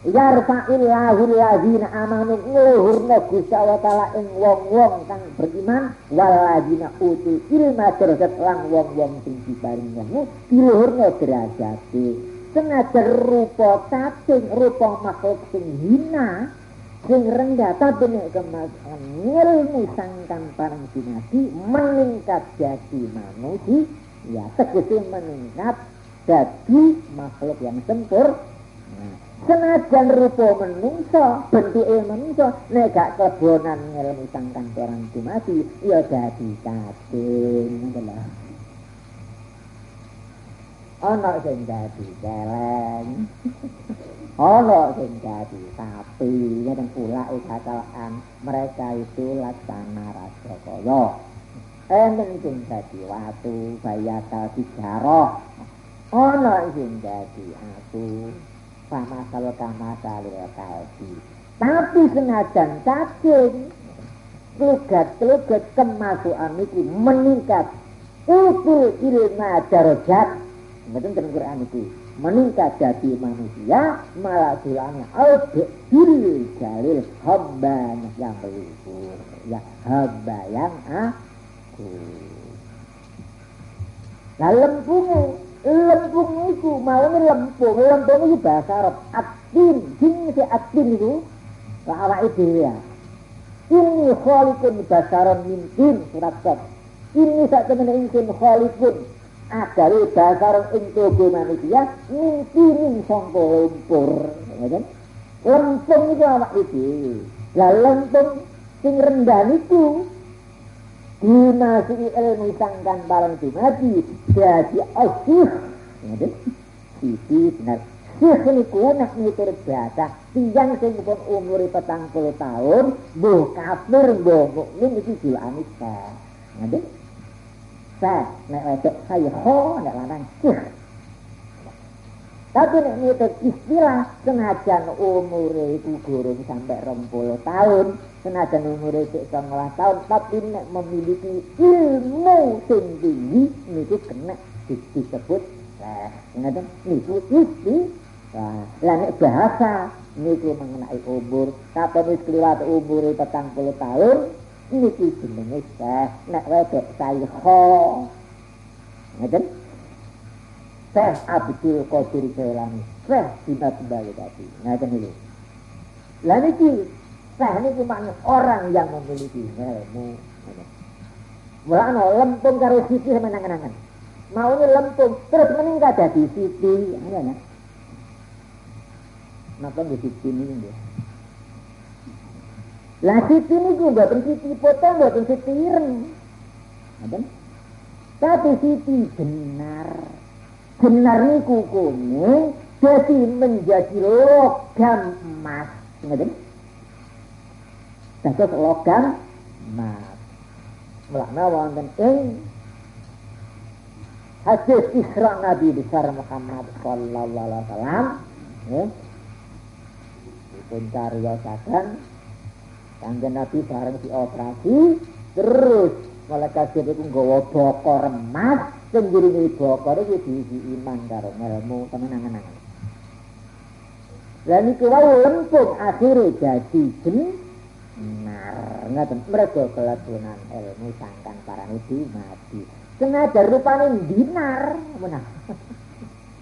yarfa'illahu alladzina amanu ngluhurna Gusti Allah taala ing wong-wong kang beriman walladzina utul ilma derajat lang wong-wong sing diparingi ilmu diluhurna derajate. Senajan rupa cacing rupa makhluk sing hina sing rendah tapi nek kemasan ilmu sangkan parang dinasti meningkat jadi manusia ya tegese meningkat jadi makhluk yang sempur senajan rupa menungso bentuke menungso nek gak kebonan ilmu sangkan parang dinasti ya jadi cacing adalah ana sing dadi celeng ana sing dadi sapi ngeten pula kecelakaan mereka itu laksana raja kaya. Enten sing dadi watu bayata dijaroh ana sing dadi aku sama kalau kama salil kalbi tapi senajan cacing kelugat-kelugat kemasukan itu meningkat. Utul ilma darajat Betul dalam Quran itu meningkat jadi manusia malah tulangnya bil jalil hamba yang melipur ya hamba yang aku. Nah lempungnya lempung itu malah lempung lempung itu bahasa Arab. Atin jin si atin itu bahwa itu ya. Ini kholikun bahasa Arab mintin surat kot ini saat temen ingin kholikun agar bahasa Arab itu manusia mintin sangko lumpur lempung itu bahwa itu lah lempung sing rendah itu Guna si ilmu sangkan balon dimati dadi asih oh, Sisi benar. Sih ini ku nak mikir bahasa Tiang sing pun umuri petang puluh tahun Bu kafir bu mu'min iki jula amit Ngerti Sa, nek wajak hayo, nek larang sih. Tapi nek mitur istilah senajan umure iku gurung sampai puluh tahun senajan umure sik songolah tahun tapi nek memiliki ilmu sing tinggi niku kena disebut lah ngaten niku isti lah nek bahasa niku mengenai umur kapan wis kliwat petang puluh tahun niki jenenge Syekh nek wedok Saikho ngeten Syekh Abdul Qadir Jailani Syekh Sibat Bali tadi ngeten iki lah niki Syekh niki makna orang yang memiliki ilmu Mula ana lempung karo siti sama nangan-nangan. Mau ini lempung terus meningkat jadi siti. Ya, ya. Napa nggih ini nggih? Lah siti niku mboten siti potong mboten siti ireng. Tapi siti benar. Benar niku kuning jadi menjadi logam emas. Ngoten. Dados logam emas. Mulane wonten ing hadis Isra Nabi besar Muhammad sallallahu alaihi wasallam ya. Dipun cariyosaken Kanjeng Nabi bareng dioperasi terus malaikat Jibril nggawa bokor emas sing ngiringi bakare iki diisi iman karo ilmu temenan-temenan. Lan iki wae lempung akhire dadi benar. Ngaten mergo kelakuan ilmu sangkan parane itu mati. Senajan rupane dinar, menah.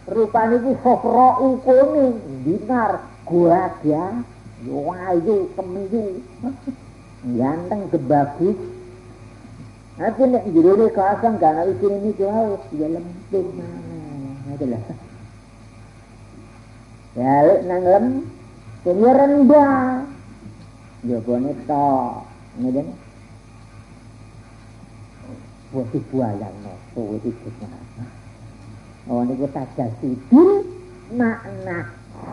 rupane iki sofro ukune dinar gua dia yo ayu kemiyu ganteng kebagus അതിന് ഇതിലൊരു Oh, കണവിച്ചിരുന്ന് ഞങ്ങളും ഓണിക്ക് തച്ചു മാ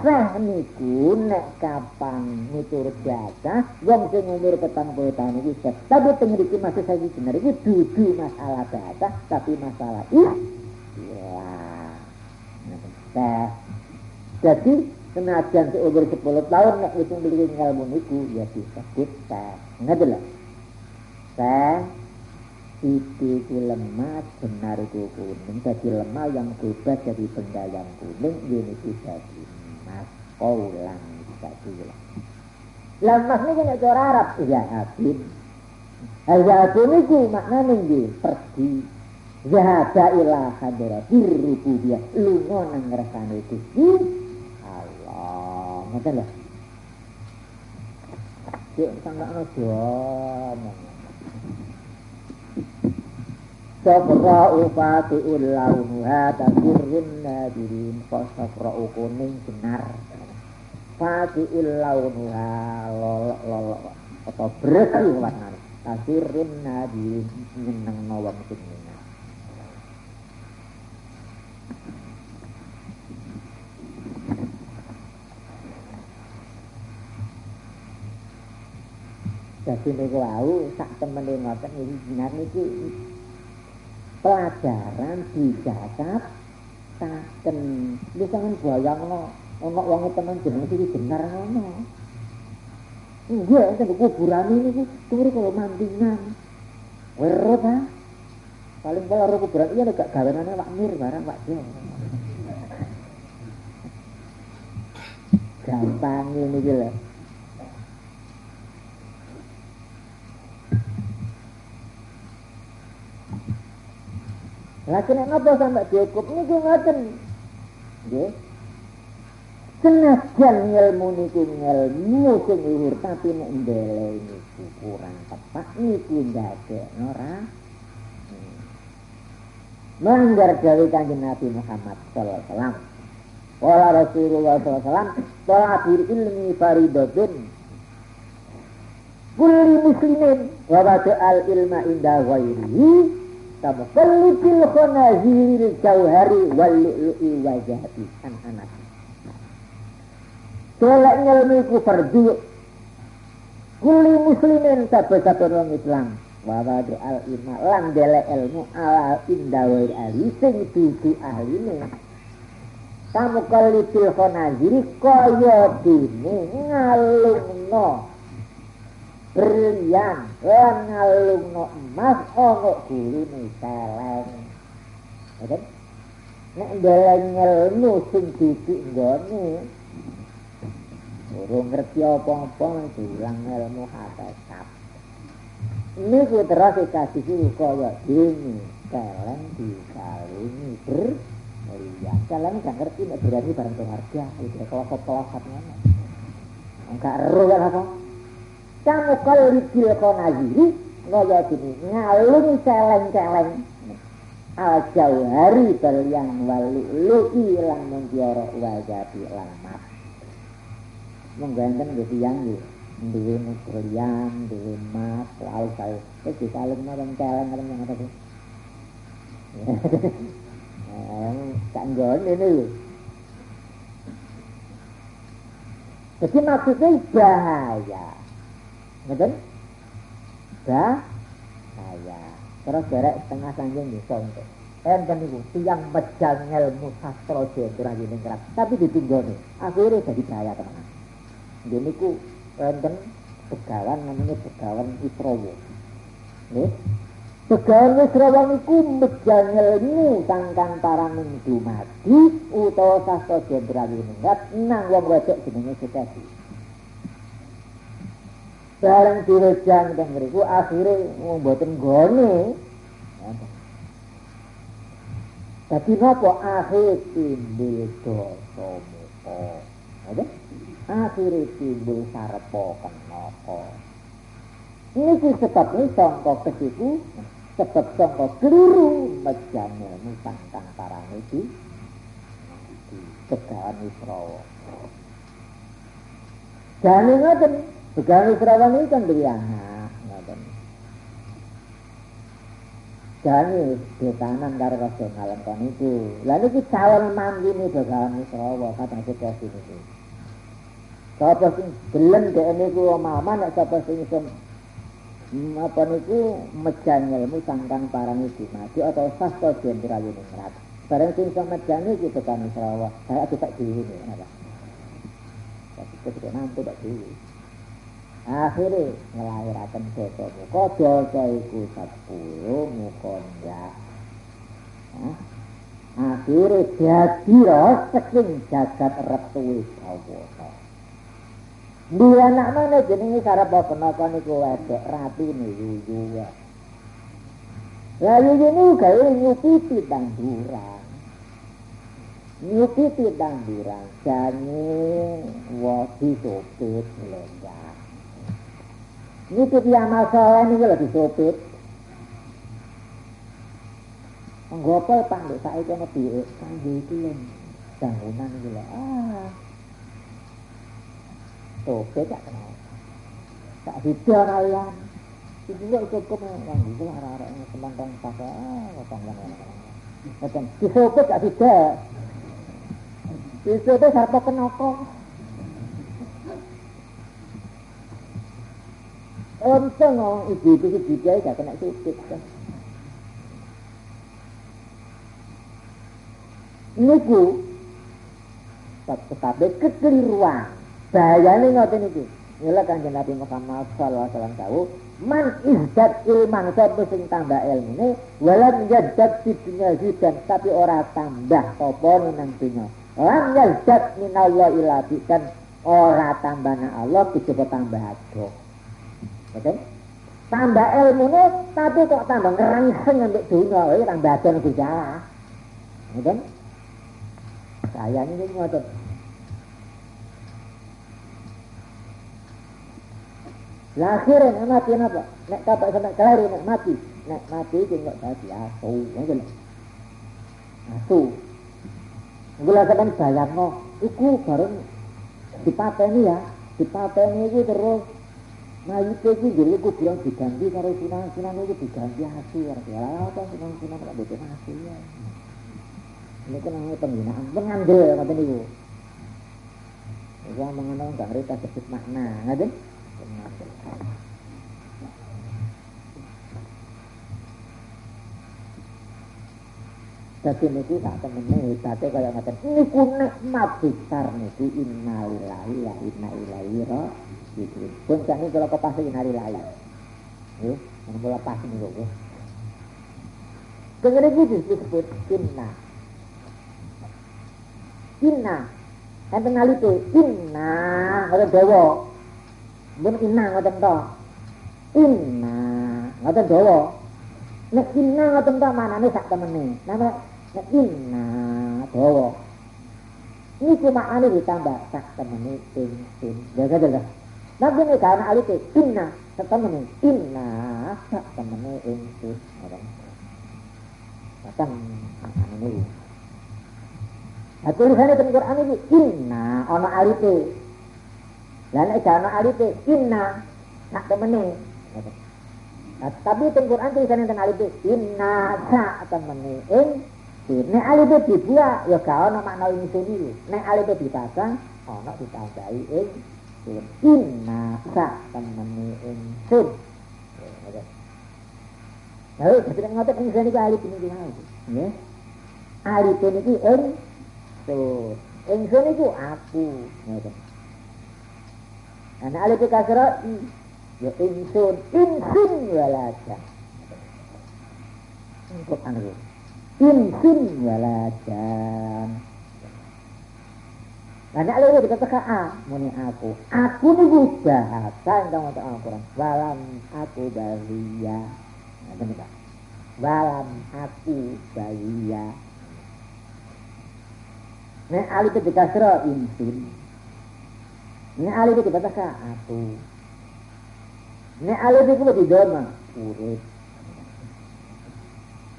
Sah niku nek kapan miturut jatah wong sing umur petang puluh tahun. Tapi pengriki masih saya bener iki dudu masalah jatah tapi masalah istilah. Nah, jadi senajan seumur sepuluh tahun nek wis memiliki ilmu niku ya disebut sah. Ngerti lho? Sah itu lemah benar itu kuning jadi lemah yang bebas jadi benda yang kuning ini jadi kaulan sakila Lamas ini kena cara Arab. Zahabin Zahabin itu maknanya nggih pergi. Zahaba ila hadrati rububiyah lunga nang ngrasane Gusti Allah. Ngoten lho. Cek sangkakno domong. Safra'u fati'ul launuha tasirrun nadirin. Safra'u kuning benar Fati'ul launuha lolok lolok Atau bersih warnanya Tasirrun nadirin Nyeneng nawang sing Jadi niku wau sak temene ngoten iki jinar niki pelajaran dicatat taken wis sampean bayangno ana wong temen jeneng iki bener ngono. Iya, itu kuburan ini turu kalau mantingan. Werut ha. Paling kalau kuburan iya gak gawenane Pak Mir barang Pak Jo. Gampang ini gitu. Lah kena ngapa sampai diukur niku ngoten. Nggih. Senajan ilmu niku ilmu sing luhur tapi nek ndele niku kurang tepat niku ndadekno ra Melanggar dari kanjeng Nabi Muhammad Sallallahu Alaihi Wasallam. Wala Rasulullah Sallallahu Alaihi Wasallam, Tolabir ilmi faridatun kulli muslimin wa al ilma inda ghairihi Tamukallikil khonaziril jauhari wal lu'lu'i wajahati anak-anak. Selek ngelmi ku fardu Kuli muslimin sabar-sabar orang Islam. Wawadu al ilma lan dele ilmu ala indawai ahli sing dudu ahli ini Kamu kalipil khonaziri kaya dini ngalung no berlian lan ngalungno emas ana gulune celeng Ngoten nek ndeleng ilmu sing didik nggone urung ngerti apa-apa diulang ilmu hakikat niku terus kasih kaya dene celeng dikalungi ber Iya, kalian gak ngerti nek berani barang berharga, itu kalau kelosot ngono. Enggak ero kan apa? kamu kalipil konaziri ngaya gini ngalung celeng-celeng al jauhari berlian walu lu'i lang mengkioro wajabi lang mat mengganten gitu yang gitu duwe berlian duwe mas lalu saya terus disalung nang celeng nang yang ada kan gon ini jadi maksudnya bahaya Ngeten? saya Terus derek setengah sanjung di sonto. Enten niku tiyang medal ilmu sastra jenderal Yuningrat. Tapi ditinggoni. Akhirnya jadi bahaya teman. Ini ku enten pegawan namanya pegawan Isrowo. Nih, Begawan Wisrawa niku ilmu sangkan para mati utawa sastra jenderal Yuningrat nang wong wedok jenenge Sukadi. bareng direjang dan mriku akhire mboten gone Tapi napa akhir timbul dosa muka Ada? Akhirnya timbul sarpo kenapa Ini sebab ini sangka kesiku Sebab sangka keliru Mejane musang kang parang itu Di kegaan Israwa Dan ini Begal Serawan ini kan beli anak, ngoten. Jani betanan karo rasional kon itu. Lalu ki calon mantu nih begalan Serawa kata kita sini itu. Sapa sing gelem dhek niku omah nek sapa sing iso apa niku mejan ilmu sangkang parang iki mati atau sastra jenderal ini ngerat. Barang sing iso mejan iki tekan Serawa. Saya tidak dhewe napa. Tapi kita mampu tak dhewe. akhirnya ngelahirakan dosa muka dosa iku sepuluh muka ndak akhirnya jadi roseking jagat retuwi kawono di anak jenenge jenisnya cara bawa wedok itu wedek rapi yuyu ya. Lah yuyu ini juga nyukiti dan durang. Nyukiti dan durang jani wadi sopit lenggak nyukiti amal soalnya ini juga lebih sopit. Ngopo pandu saya kena pilih, kan gitu ya, bangunan lho. ah, Sopit gak kenal. Tak hidau kalian. Itu kok cukup yang itu arah-arah yang semandang pakai ah, ngotong yang Ngotong. Disopit gak. Disopit harta. Untung ngomong ibu itu Bidai gak kena sukit kan. Niku tetapi kekeliruan. Bahayane ngoten iki. Mila kanjeng Nabi Muhammad wasallam tahu man izdat ilman sapa sing tambah ilmune walam yazdad fi dunya hidan tapi ora tambah apa nang dunya. Lam yazdad minallah ila dan ora tambahna Allah kejaba tambah adoh. Betul? Tambah ilmunya, tapi kok tambah ngerangseng untuk dunia, ini tambah adon gejala. Betul? Saya ini ngotot. Lahirin mati apa? Nek kapak sampai kelaru nek mati. Nek mati itu enggak tadi asu. Ngoten. Asu. Gula sampean bayangno, iku bareng dipateni ya. Dipateni iku terus Nah itu itu jadi bilang diganti karo sunan sunan itu diganti hasil ya apa sunan sunan kok bikin hasil ya. Ini kan namanya penggunaan pengambil kata niku. Yang mengenal nggak ngerti sebut makna, ngerti? Jadi niku tak temene hebatnya kaya ngaten. Niku nikmat besar niku innalillahi wa inna ilaihi raji'un. Pun ini kalau kau pasti hari lain. Ya, yang mulai pas kok. Kemudian itu disebut inna. Inna. Enten inna ngoten dawa. Mun inna ngoten to. Inna ngoten dawa. Nek inna ngoten to manane sak temene. Nama nek inna dawa. Ini cuma ane ditambah sak temene ing ing. Jaga jaga. Nabi ini karena alif inna tetemene inna sak temene ingsun orang. Macam ini. Nah tulisannya teng Quran ini inna ana alif. Lah nek ana alif inna. Sak temene. Nah, tapi teng Quran tulisannya teng alif inna sak temene. Ingsun. Nek alif dibuat ya gak ana makna ingsun iki. Nek alif dipasang ana ditambahi ingsun inna sa temene. Ingsun Lalu ketika ngotot ingsun alif ini gimana ya. Alif ini itu ingsun ingsun itu aku Nah, alif kasra ya ingsun ingsun walaja Untuk anu Insun walajan karena itu kata A, muni aku. Aku nih bahasa kamu tahu Al-Quran. Walam aku balia. Nah, benar Walam aku balia. Nah, alif itu dikasro insun. Nah, alif itu kata aku. Nah, alif itu di doma. Urip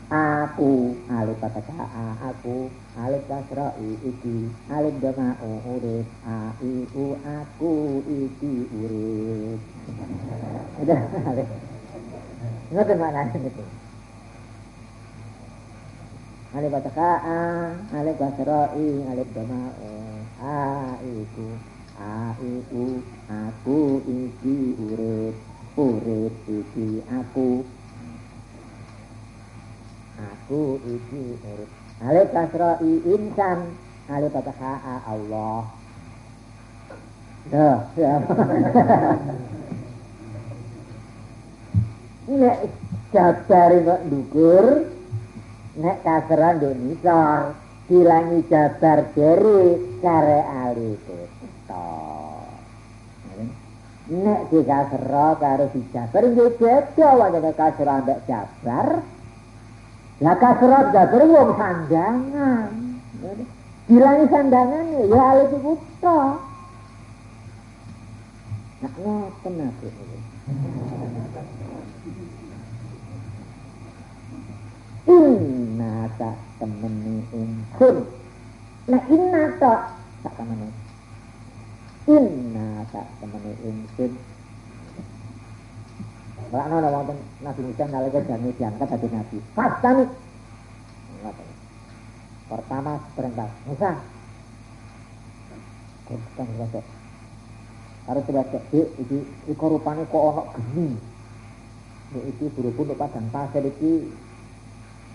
aku alif kata a aku alif kasra iki alif dama urip a i u aku iki urip udah alif ngoten maknanya itu alif kata a alif kasra i alif dama a iku a i u aku iki urip urip iki aku. Aku iki urip. Alif kasra'i insan alif fathah Allah. Duh, ya. nek jabar kok ndukur nek kasran nduk nisor jabar dari kare alif to nek dikasra karo dijabar nggih beda wae kasra mbek jabar Ya kasrat gaber wong sandangan. Dilangi sandangan ya alif buta. Nak ngoten aku. Inna tak temeni ingsun. Nah inna tak tak temeni. Inna tak temeni ingsun. Ora ana wonten Nabi Musa nalika jane diangkat dadi nabi. Pastani. Pertama perintah Musa. Kok kan harus coba cek iki iku rupane kok ana geni nek iki buru-buru padang pasir iki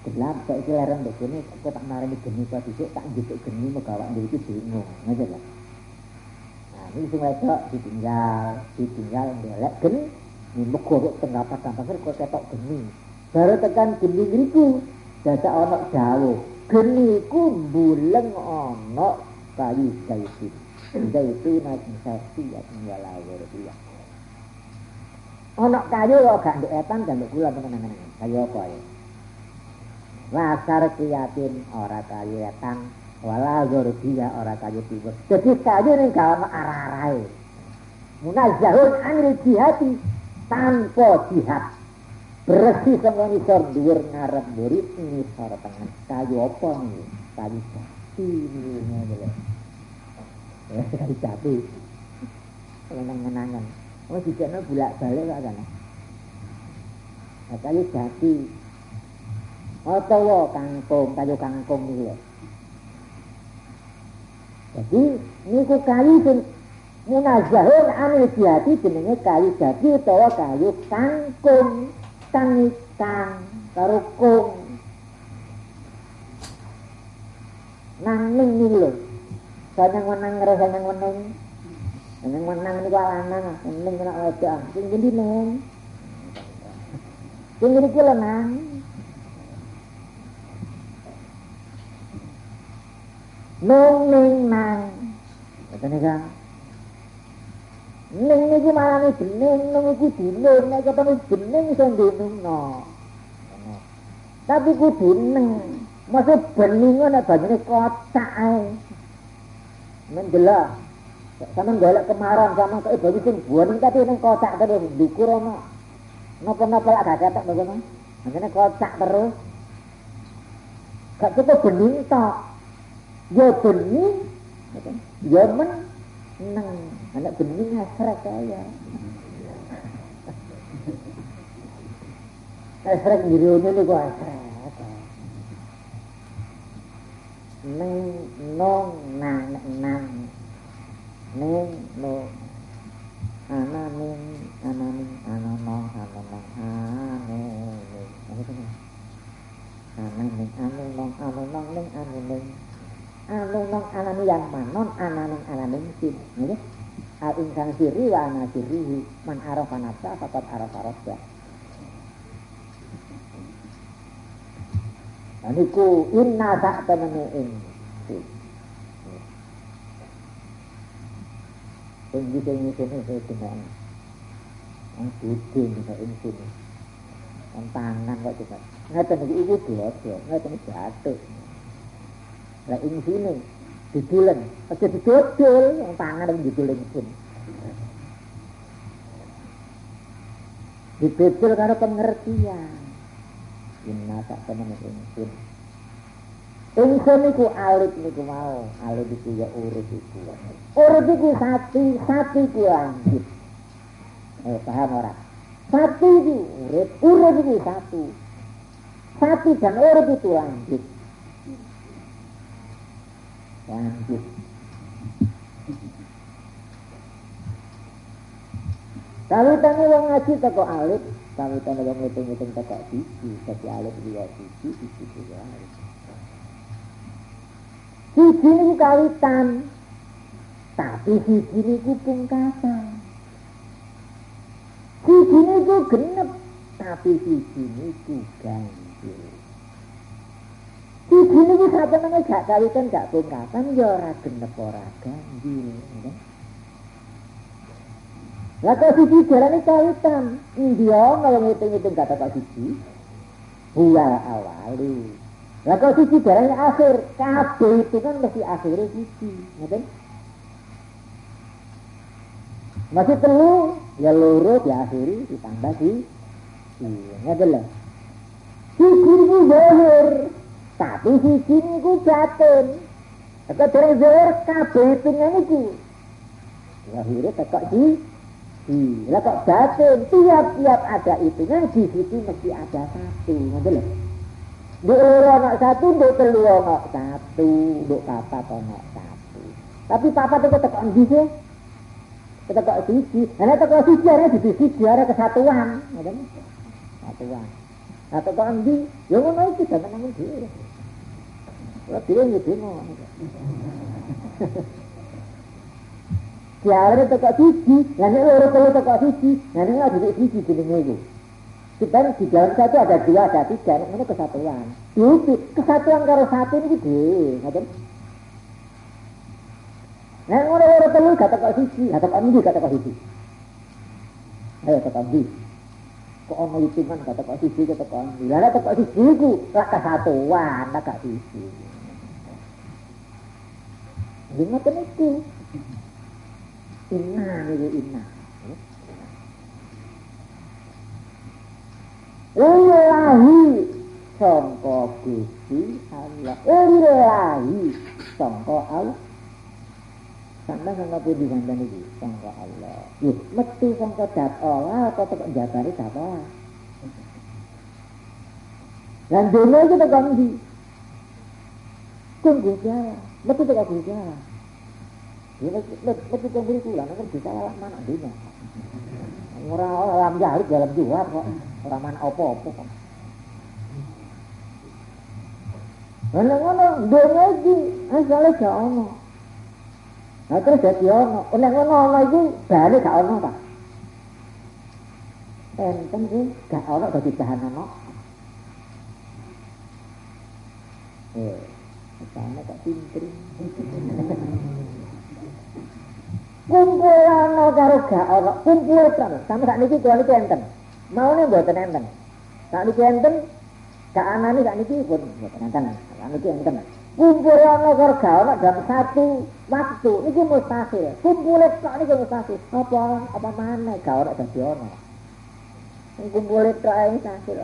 gelap saiki lereng kene kok tak marani geni kok dhisik tak njupuk geni megawak ndek iki bingung ngene lho nah sing wedok ditinggal ditinggal ndelek geni ini megoro tengah padang pasir kok ketok geni. Baru tekan geni ngriku dadak ana dawuh geni ku buleng ana kayu kayu zaituna sasiyat wala wardiya ana kayu kok gak ndek etan gak ndek kula tenan-tenan kayu apa ya? Wasar kiyatin ora kayu etan wala wardiya ora kayu jadi kayu ning gak arah-arahe. Munazzahun anil jihati tanpa jihad. Bersih sama nisor dhuwur ngarep nisor tengah kayu apa nih? Kayu jati ini kali jati. Menang-menangan oh jika bulak balik kok kan? Kayu jati. Atau kangkung kayu kangkung itu ya jadi ini ku kayu sing munazahun anil jati jenenge kayu jati utawa kayu kangkung kang kang karo kung nang ning lho Sanyang menang ngere sanyang menang. Sanyang menang ini kok lanang, menang kena wedok. Sing ngendi neng? Sing ngendi ki 맹맹망 어떤 애가 맹맹이 말하는 들맹놈이고 들맹내가 보면 들맹선대놈노 tapi ku dineng. Masa berlingo na bajine kota ay menjela sama ngolak kemarin sama kaya bagi sing buah ni tapi ini kocak terus. Dikur ono. Nopo nopo lak gak cetak bagaimana maksudnya kocak terus. Gak cukup berlingo ya bening ya men neng anak bening hasrat kaya hasrat ngiriunnya nih kok hasrat neng nong nang nang neng no ana neng ana neng ana nong ana nong ane neng ana neng ane nong ana nong neng ane neng ane nong ana yang manon ana neng ana neng sin ini al insan siri wa ana siri man arafa nafsa fakat arafa rabbah Aniku inna tak temene ingsun. Sing bisa ngene saya dengan budi dengan ingsun. Ang tangan kok coba. Ngeten iki iku dodo, ngeten Lah ingsun didulen, aja didodol, yang tangan yang didul ingsun. Didodol karena pengertian. inna tak temen ingsun ingsun iku alit niku mau. Alit iku ya urut iku urut iku sati sati iku lanjut. Eh paham ora sati iku urut urut iku satu. Sati dan urut itu lanjut jangan hidup kalau tanya orang ngaji toko alif kalau tanya ngitung-ngitung teko siji jadi alit dia siji siji dia alif siji ini kawitan tapi siji ini pungkasan. Siji niku genep tapi siji niku ganjil. Ini satu nama gak kawitan, gak pungkasan, ya ora genep ora ganjil. Ya. Lah kok siji jalane kawitan. India kalau ngitung-ngitung kata kok siji. Buya awali. Lah kok siji jalane akhir. Kabeh itu kan mesti akhirnya siji. Ngerti? Masih telu, ya loro diakhiri ditambah di iya, ngeten lho. Siji niku zahir, tapi siji niku batin. Nek dereng zahir kabeh hitungan niku. Akhirnya tekok di Iya, kok batin tiap-tiap ada hitungan di situ mesti ada satu, ngerti lho. Di loro satu, di telu ono satu, di papat ono satu. Tapi papat itu tekok di sih. Tekok siji. Nah, tekok siji ada di siji ada kesatuan, ngerti Kesatuan. Nah, tekok di, ya ngono iki jangan nanggung dhewe. Kalau dia. Siare teko siji, lah nek loro telu teko siji, nah nek ada siji jenenge iku. Sebab di dalam satu ada dua, ada tiga, ini kesatuan. Itu kesatuan karo satu ini gede, ngoten. Nah, loro telu gak teko siji, gak teko ndi gak teko siji. Ayo teko ndi. Kok ono hitungan gak teko siji, teko ndi. Lah nek teko siji iku lak kesatuan, lak gak siji. Ini ngoten iku. Inna niku inna. Ilahi sangka Gusti Allah. Ilahi sangka Allah. Sampai sangka pundi sampean iki? Sangka Allah. Yo, metu sangka dat Allah apa tek jabare dat Allah. Lan dene iki tek ndi? Tunggu jalan, metu tek Gusti Allah. Ya mesti kok beri kula nek bisa lah mana dunya. Ora alam jahil dalam juar kok. Ora mana apa-apa kok. Ana ngono dunya iki asale gak ono. Nah terus dadi ono. Nek ngono ono iki bali gak ono ta. Enten sih gak ono dadi bahan ono. Eh, sana kok pinter. kumpul ana karo gak ana kumpul kan sampe sak niki kula niki enten maune mboten enten. Sak niki enten gak anane sak niki pun mboten enten. Sak niki enten. Kumpul ana karo gak ana dalam satu waktu. Niki mustahil. Kumpul kok niki mustahil. Apa? Apa mana gak ana dadi ana kumpul tok ae mustahil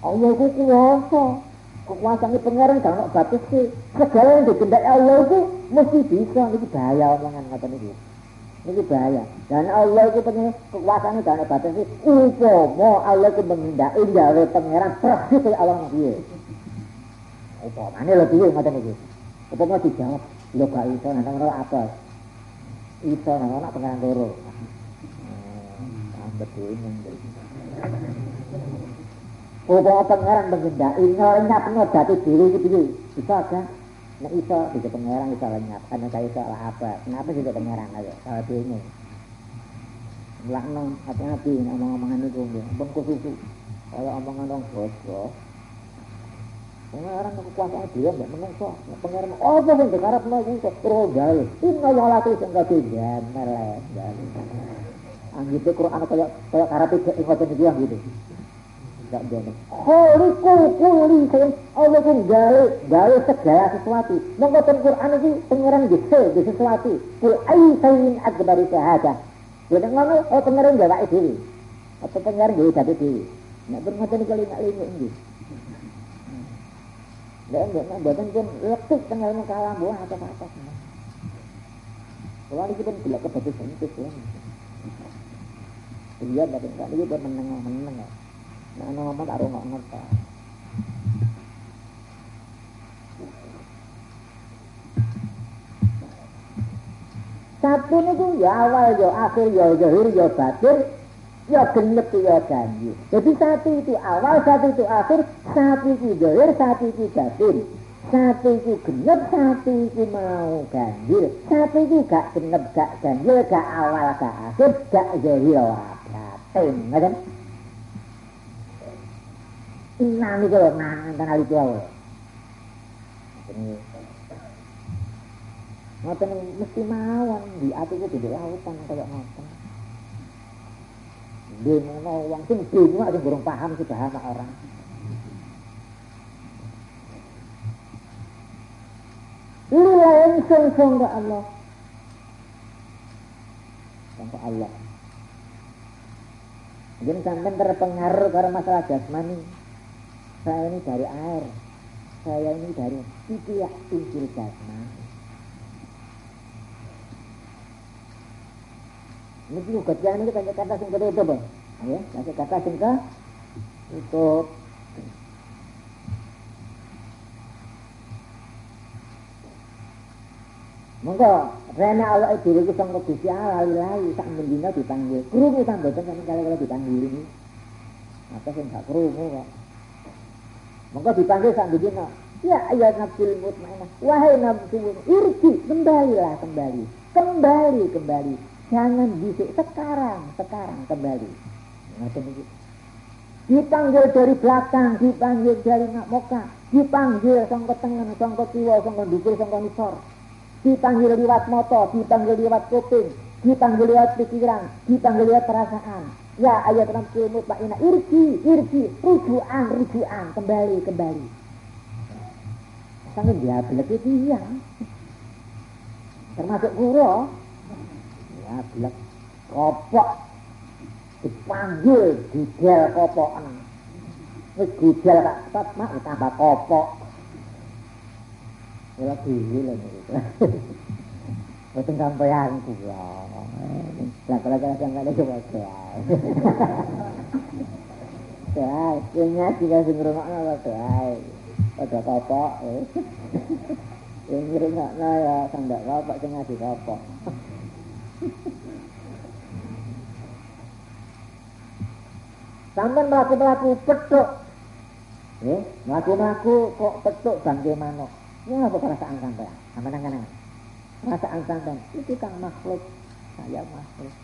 Allah ku kuasa kekuasaan pengaruh gak batas sih. Segala yang dikendak Allah itu mesti bisa. Ini bahaya omongan kata ini. Ini bahaya. Dan Allah itu punya kekuasaan gak batas sih. Upomo Allah itu menghindari gawe pengeran persis kayak Allah dia. Upomo ini lebih kata ini. Upomo dijawab. Lo gak iso nanti ngono apa? Iso nanti ngono pengeran loro. Hmm, betul ini. Upama pangeran mengendaki lenyap no dadi diri iki piye? Bisa kan? Nek iso bisa pangeran iso lenyap, ana saya iso lah apa? Kenapa juga pangeran ayo? Kalau bingung. Lakno hati-hati omong-omongan itu. Pun kususu. Kalau omongan dong bos Pangeran kekuasaan dia mbak menungso. Pangeran oh apa sing dikarepno iku kok terus gawe. Inna ya lati sing ketiga meleh. Anggite Quran kaya kaya karepe ngoten iki gitu gak boleh. Kholiku kuli sing Allah ku gawe gawe segala sesuatu. Nang boten Quran iki pangeran gese di sesuatu. Kul ai sayin akbaru syahadah. Ya ngono oh pangeran gawe dhewe. Apa pangeran gawe dadi dhewe. Nek bermoten kali nak lingu nggih. Lha enggak nek boten pun letuk pangeran kalah buah apa apa. Kalau ini pun tidak kebetulan sentuh ya. Iya, tapi enggak ini buat menengah-menengah. Nah, ngomong tak rungok ngerti. Satu niku ya awal ya akhir ya zahir ya batin ya genep ya janji. Jadi satu itu awal, satu itu akhir, satu itu zahir, satu itu batin. Satu itu genep, satu itu mau ganjil. Satu itu gak genep, gak ganjil, gak awal, gak akhir, gak zahir, batin. Ngerti? Inna niku lho nang ali tuwa. Ngoten mesti mawon di atiku tidak lautan kaya ngoten. Dene wong sing bingung sing burung paham sih bahasa orang. ingsun sangka Allah. Sangka Allah. Mungkin sampai terpengaruh karena masalah jasmani. Saya ini dari air. Saya ini dari tidak unsur jasmani. Ini juga jangan ini kata-kata sing itu, Bang. Ya, kata-kata sing itu Monggo rene awake dhewe ku sangka Gusti Allah lali sak mendina dipanggil. Krungu ta kan kali-kali dipanggil ini. Apa sing gak krungu kok. Monggo dipanggil sak mendina. Ya ayat nafsul mutmainah. Wahai nafsu irji kembalilah kembali. Kembali kembali. Jangan bisik sekarang, sekarang kembali. Ngoten iki. Dipanggil dari belakang, dipanggil dari nak moka, dipanggil sangka tengen, sangka kiwa, sangka dhuwur, sangka nisor dipanggil lewat moto, dipanggil lewat kuping, dipanggil lewat pikiran, dipanggil lewat perasaan. Ya ayat nafsu mutmainah irji, irji, rujukan, rujukan, kembali, kembali. Sangat dia belak itu iya. Termasuk guru. Ya belak kopok. Dipanggil gudel kopokan. Wis gudel kak, mak tambah kopok. Kula dhewe lho. Boten sampeyan kula. Lah kula kira sampeyan coba doa. Doa, kayaknya jika sing ngrungokno kok doa. Ada kopok. Yang ngrungokno ya sandak kopok sing ngadi kopok. Sampai melaku-melaku petuk. Eh, melaku-melaku kok petuk bangke manuk. Ya apa perasaan sampean? Sampean nang Perasaan sampean itu kan makhluk, saya makhluk.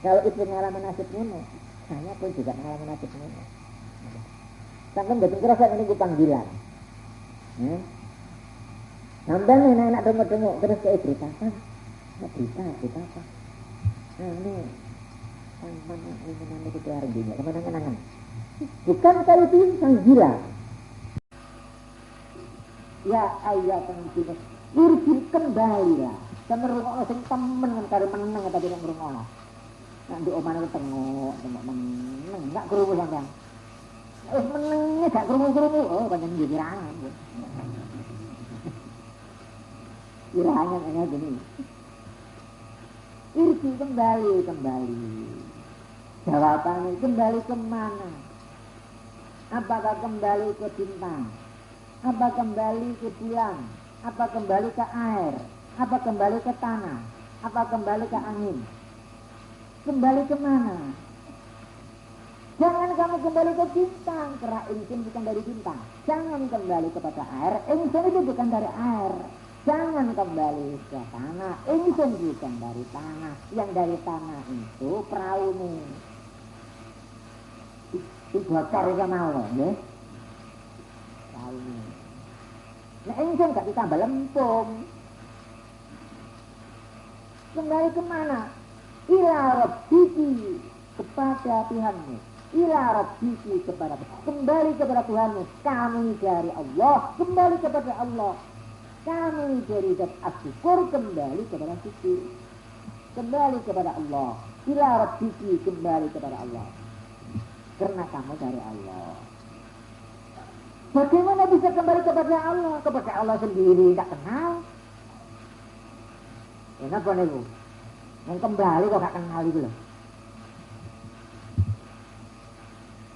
Kalau itu pengalaman nasib ngono, saya pun juga pengalaman nasib ngono. Sampai betul kerasa ini gue panggilan. Ya. Sampai nih enak dengok-dengok terus kayak berita apa? Berita, berita apa? Nah ini mana ini mana itu artinya, ke mana kenangan? Bukan kali itu panggilan ya ayat yang kembali sama rumah sing temen kan karo meneng tadi nek ngrungokno nanti oman itu tengok tengok meneng. Gak krungu sampean. Wis menenge gak krungu-krungu. Oh pancen jadi rangan Kiraannya kayak gini. Irji kembali, kembali. Jawabannya kembali ke mana Apakah kembali ke bintang? Apa kembali ke bulan, apa kembali ke air, apa kembali ke tanah, apa kembali ke angin. Kembali ke mana? Jangan kamu kembali ke bintang, karena insun bukan dari bintang. Jangan kembali kepada air, insun itu bukan dari air. Jangan kembali ke tanah, insun bukan dari tanah. Yang dari tanah itu perahu nih. Itu bocor ya mau, ya. Perahu nih. Nah ingsun gak ditambah lempung. Kembali ke mana? Ila Rabbiki kepada Tuhanmu. Ila Rabbiki kepada Kembali kepada Tuhanmu. Kami dari Allah. Kembali kepada Allah. Kami dari zat asyukur kembali kepada syukur. Kembali kepada Allah. Ila Rabbiki kembali kepada Allah. Karena kamu dari Allah. Bagaimana bisa kembali kepada Allah? Kepada Allah sendiri, tidak kenal. Kenapa nih bu? Yang kembali kok gak kenal itu loh.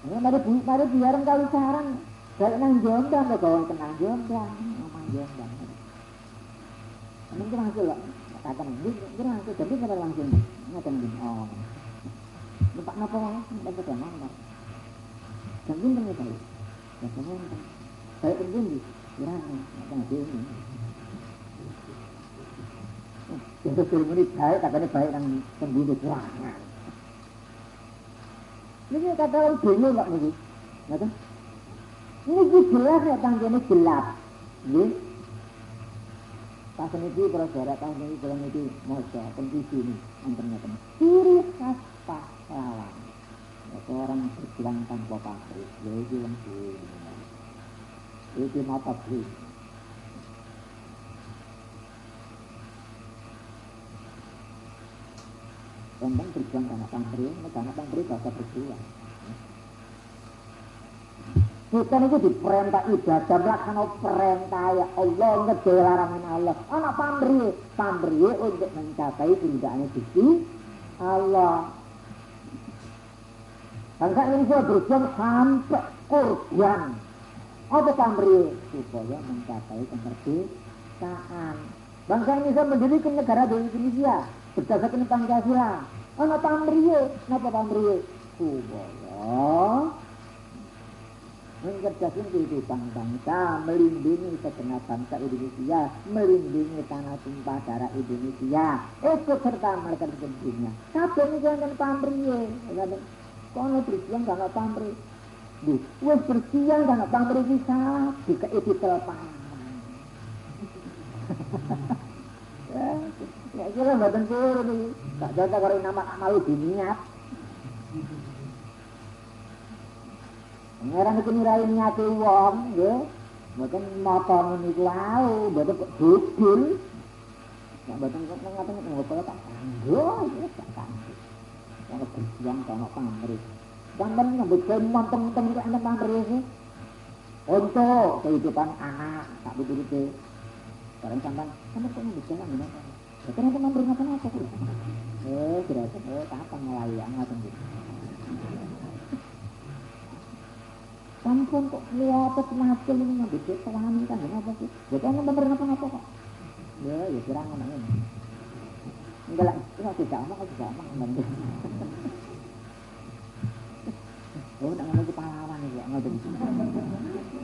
Ya, mari, mari biar kali saran. Balik nang jombang, kok kau kenal jombang. Ngomong jombang. Langsung lah. Katakan, mungkin langsung. Tapi kita langsung. Ngatakan gini, oh. Lupa napa, napa kenal. Dan bintang itu. Ya semua Saya pun Ya, ini. Itu film ini baik, katanya baik yang pembunuh serangan. Ini kata orang bingung kok ini. Ngerti? Ini jelas ya tangganya gelap. Ini. Pas ini kalau saudara tahun ini kalau ini moja, kondisi ini, antaranya Ciri khas pahlawan. Orang berjuang tanpa pamrih. Jadi yang ini. Iki mata beli. Tentang berjuang pamri, karena pamri gak usah berjuang. Kita itu diperintah ibadah, melaksana perintah ya Allah, ngedel larangan Allah. Anak pamri, pamri untuk mencapai tindakannya Gusti Allah. Bangsa Indonesia berjuang sampai korban. Apa pamri? Supaya mencapai kemerdekaan. Bangsa Indonesia mendirikan negara di Indonesia berdasarkan Pancasila. Anak pamri, kenapa pamri? Supaya mencerdasin kehidupan bangsa, melindungi segenap bangsa Indonesia, melindungi tanah tumpah darah Indonesia, ikut serta mereka di dunia. Kabeh ini jangan pamri, kono berjuang gak pamri. Duh, wes berjuang gak pamri bisa, jika itu telepan. Kira mboten purun iki. Gak jatah karo nama malu diniat. Ngeran iki nirai niate wong, nggih. Mboten napa niku lau, mboten kok dudul. Nek mboten kok ngaten ngopo tak kanggo, tak kanggo. Kalau berjuang kalau pamrih. Sampai nyebut ke montong-montong itu enak pamrih sih. Untuk kehidupan anak, tak betul-betul. Sekarang sampai, kamu kok jalan ini? Ya kenapa pamrih ngapa-ngapa? Eh, kira-kira, eh, kapan mulai yang ngatain gitu. Sampun kok lihat semacam ini nggak bisa pahami kan apa sih? Ya kan bener apa apa kok? Ya ya kira ngomong ini. Enggak lah, itu tidak omong, tidak omong bener. Oh, tak ngomong pahlawan ini ya ngomong.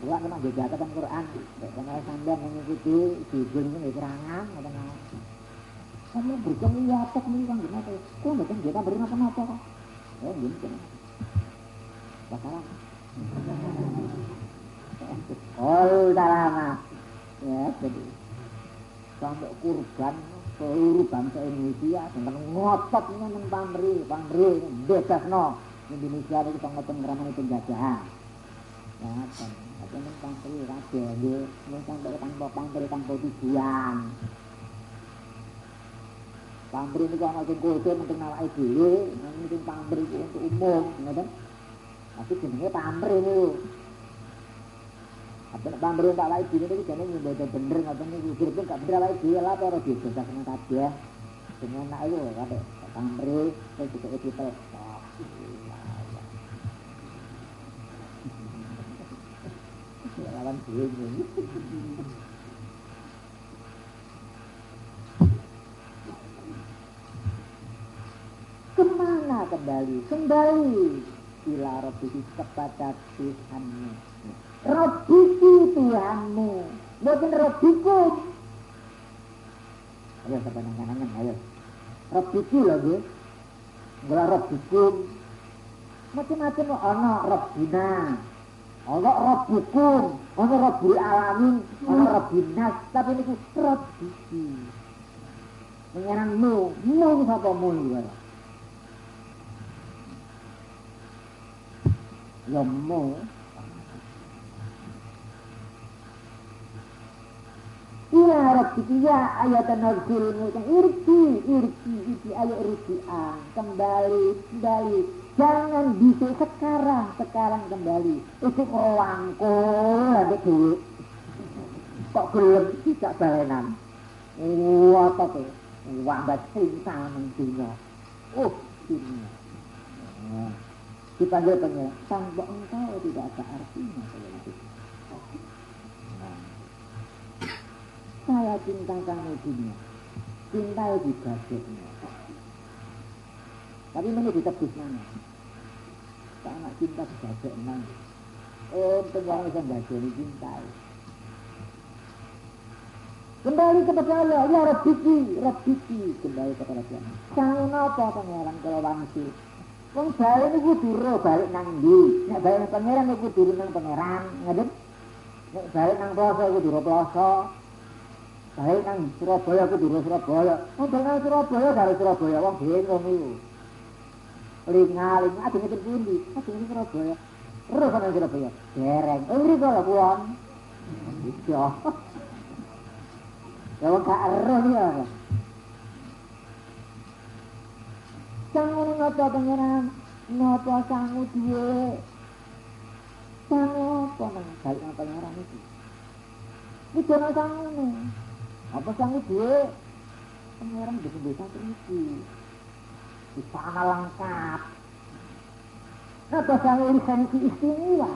Kula kena jejakaken Qur'an, nek kena sampean mengikuti dijun niku kerangan ngoten Kamu berjuang iya tek niku kan gimana? Kok mboten kita beri napa-napa kok. Ya gitu. Bakalan. Oh, udah lama. Ya, jadi sampai kurban seluruh bangsa Indonesia tentang ngotot dengan pamri, pamri, bebas no. Indonesia itu ngotot ngeramani penjajahan. Ya, kan. Ini pamri, raja, ya. Ini sampai tanpa pamri, tanpa tujuan. Pamri kalau ngomong kode, mungkin nawai dulu, mungkin pamri itu untuk umum, ngerti? Tapi jenenge pamri niku. Apa pamri tak wae dene niku jenenge mboten bener ngoten niku. Kira gak bener wae dhewe lah ora didosa kena kabeh. Jenenge anak iku kate pamri editor. Dhewe. Ke mana kembali? Kembali ila rabbiki kepada Tuhanmu. Rabbiki Tuhanmu. Bukan Rabbikum. Ayo sampai nangan ayo. Rabbiki lagi. Enggak Rabbikum. Macam-macam ana Rabbina. Ana Rabbukum. Ana Rabbul Alamin. Ana Rabbinas. Tapi ini Rabbiki. Mengenangmu. Mu ini siapa mu ini. lemu Ila rabbiki ya ayat nazilmu irki irki irki ayo rujian kembali kembali jangan bisa sekarang sekarang kembali. Itu ngelangkul ada duit. Kok gelem tidak balenan. Wah apa tuh? Wambat cinta mendunia oh dunia. Dipanggil pengiran tanpa engkau tidak ada artinya. Saya saya cinta kamu dunia. Cinta di budgetnya tapi mana ditebus mana karena cinta di budget mana oh semua bisa budget cinta Kembali kepada Allah, ya Rabbiki, Rabbiki, kembali kepada Tuhan. Sangun apa pangeran kalau wangsi? Wong balik niku kudu balik nang ndi? Nek balik nang pangeran niku kudu nang pangeran, ngerti? Nek balik nang Plaza kudu ro Plaza. Balik nang Surabaya kudu ro Surabaya. Wong nang Surabaya dari Surabaya wong bingung niku. Lingal, aduh ngerti pundi? Aduh ngerti Surabaya. Ro nang Surabaya. Dereng. Oh, mriko lho kuwi. Iya. Ya wong gak ero ya. Sangu ngapa pangeran? Napa sangu duwe? Sangu apa nang balik nang pangeran iki? Iki dono sangu Apa sangu duwe? Pangeran bisa desa iki. Sana lengkap. Napa sangu lisensi istimewa?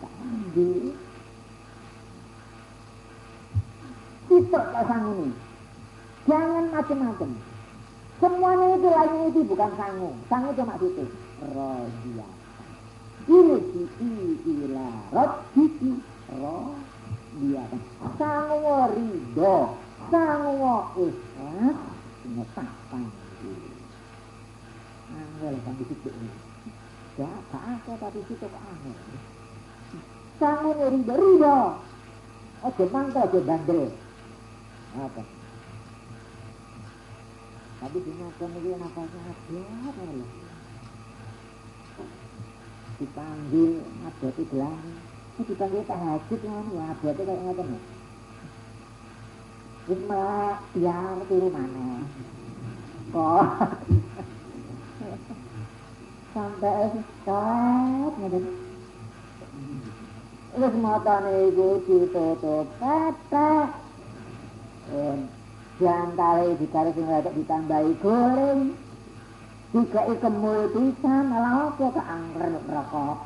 Kandi. Sitok sangu ini. Jangan macam-macam. Semuanya itu lainnya itu bukan sangu. Sangu cuma itu. Rodia. Ini kiki ila rot kiki rodia. Sangu ridho. Sangu ikhlas. Ngetahkan. Angel kan di situ ini. Gak apa tapi situ kok angel. Sangu ridho. Ridho. Ojo mangkel, ojo bandel. Apa? Tapi sinetron itu nafasnya ada loh. Dipanggil di gelang. Ini dipanggil tahajud kan ya itu kayak ngoten. Wis malah biar turu mana. Kok sampai stop ngoten. Wis matane iku ditutup petek. Diantare dikari sing rada ditambahi goreng. Dikai kemul pisan, malah apa keangker rokok.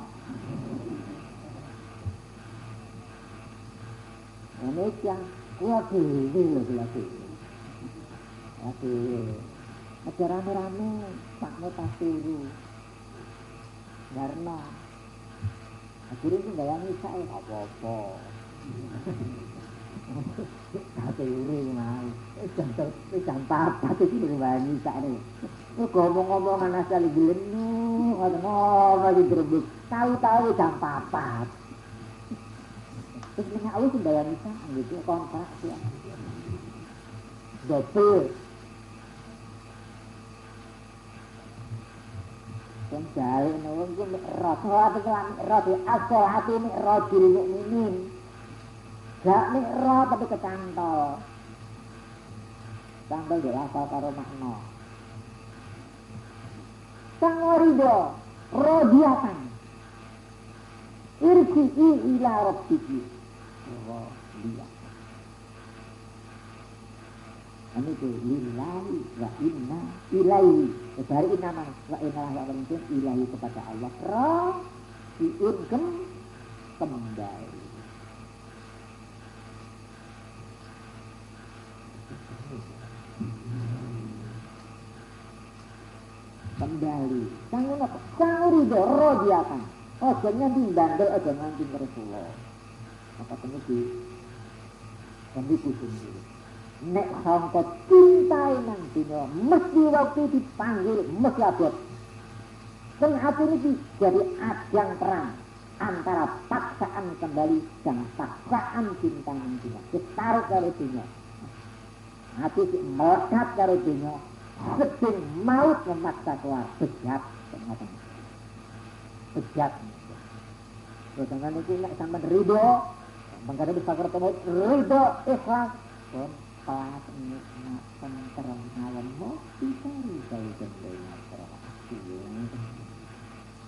Ini yang kuat dulu loh lagi. Aduh, ada rame-rame, mau tas turu. Warna. Aku iki bayang iso gak apa-apa. Kate yure iki mah. Eh, jantel, eh, jantel papat iki lho bayang iso ne. Kok ngomong-ngomong ana sale gelenu, ana ngono iki berbuk. Tahu-tahu jam papat. Terus ini aku sudah bayang gitu kontrak ya. Dapur. Yang nolong itu mi'raj. Sholat itu mi'raj. As-sholat itu mi'raj. Mi'raj. Gak mikro tapi kecantol. Cantol dirasa karo makna. Sang ridho, rodiatan. Irji'i ila rabbiki. Rodiatan. Ini itu lillahi wa inna ilaihi. Dari inna wa inna wa inna ilahi kepada Allah. Rodiun kembali. kembali. Sangu apa sangu ridho rodiakan ojo nganti bandel ojo nganti Rasulullah. Apa temu di kami kusung dulu nek sangka cintai nang dunia mesti waktu dipanggil mesti abot Sing hati ini jadi ajang perang antara paksaan kembali dan paksaan cinta nang dunia. Ditarik dari dunia. Hati melekat dari dunia sedang maut memaksa keluar. Bejat bejat. Terus dengan itu nek sampean ridho mengkada bisa ketemu ridho ikhlas pelas nikmat tentrem alam mau bisa ridho jenengan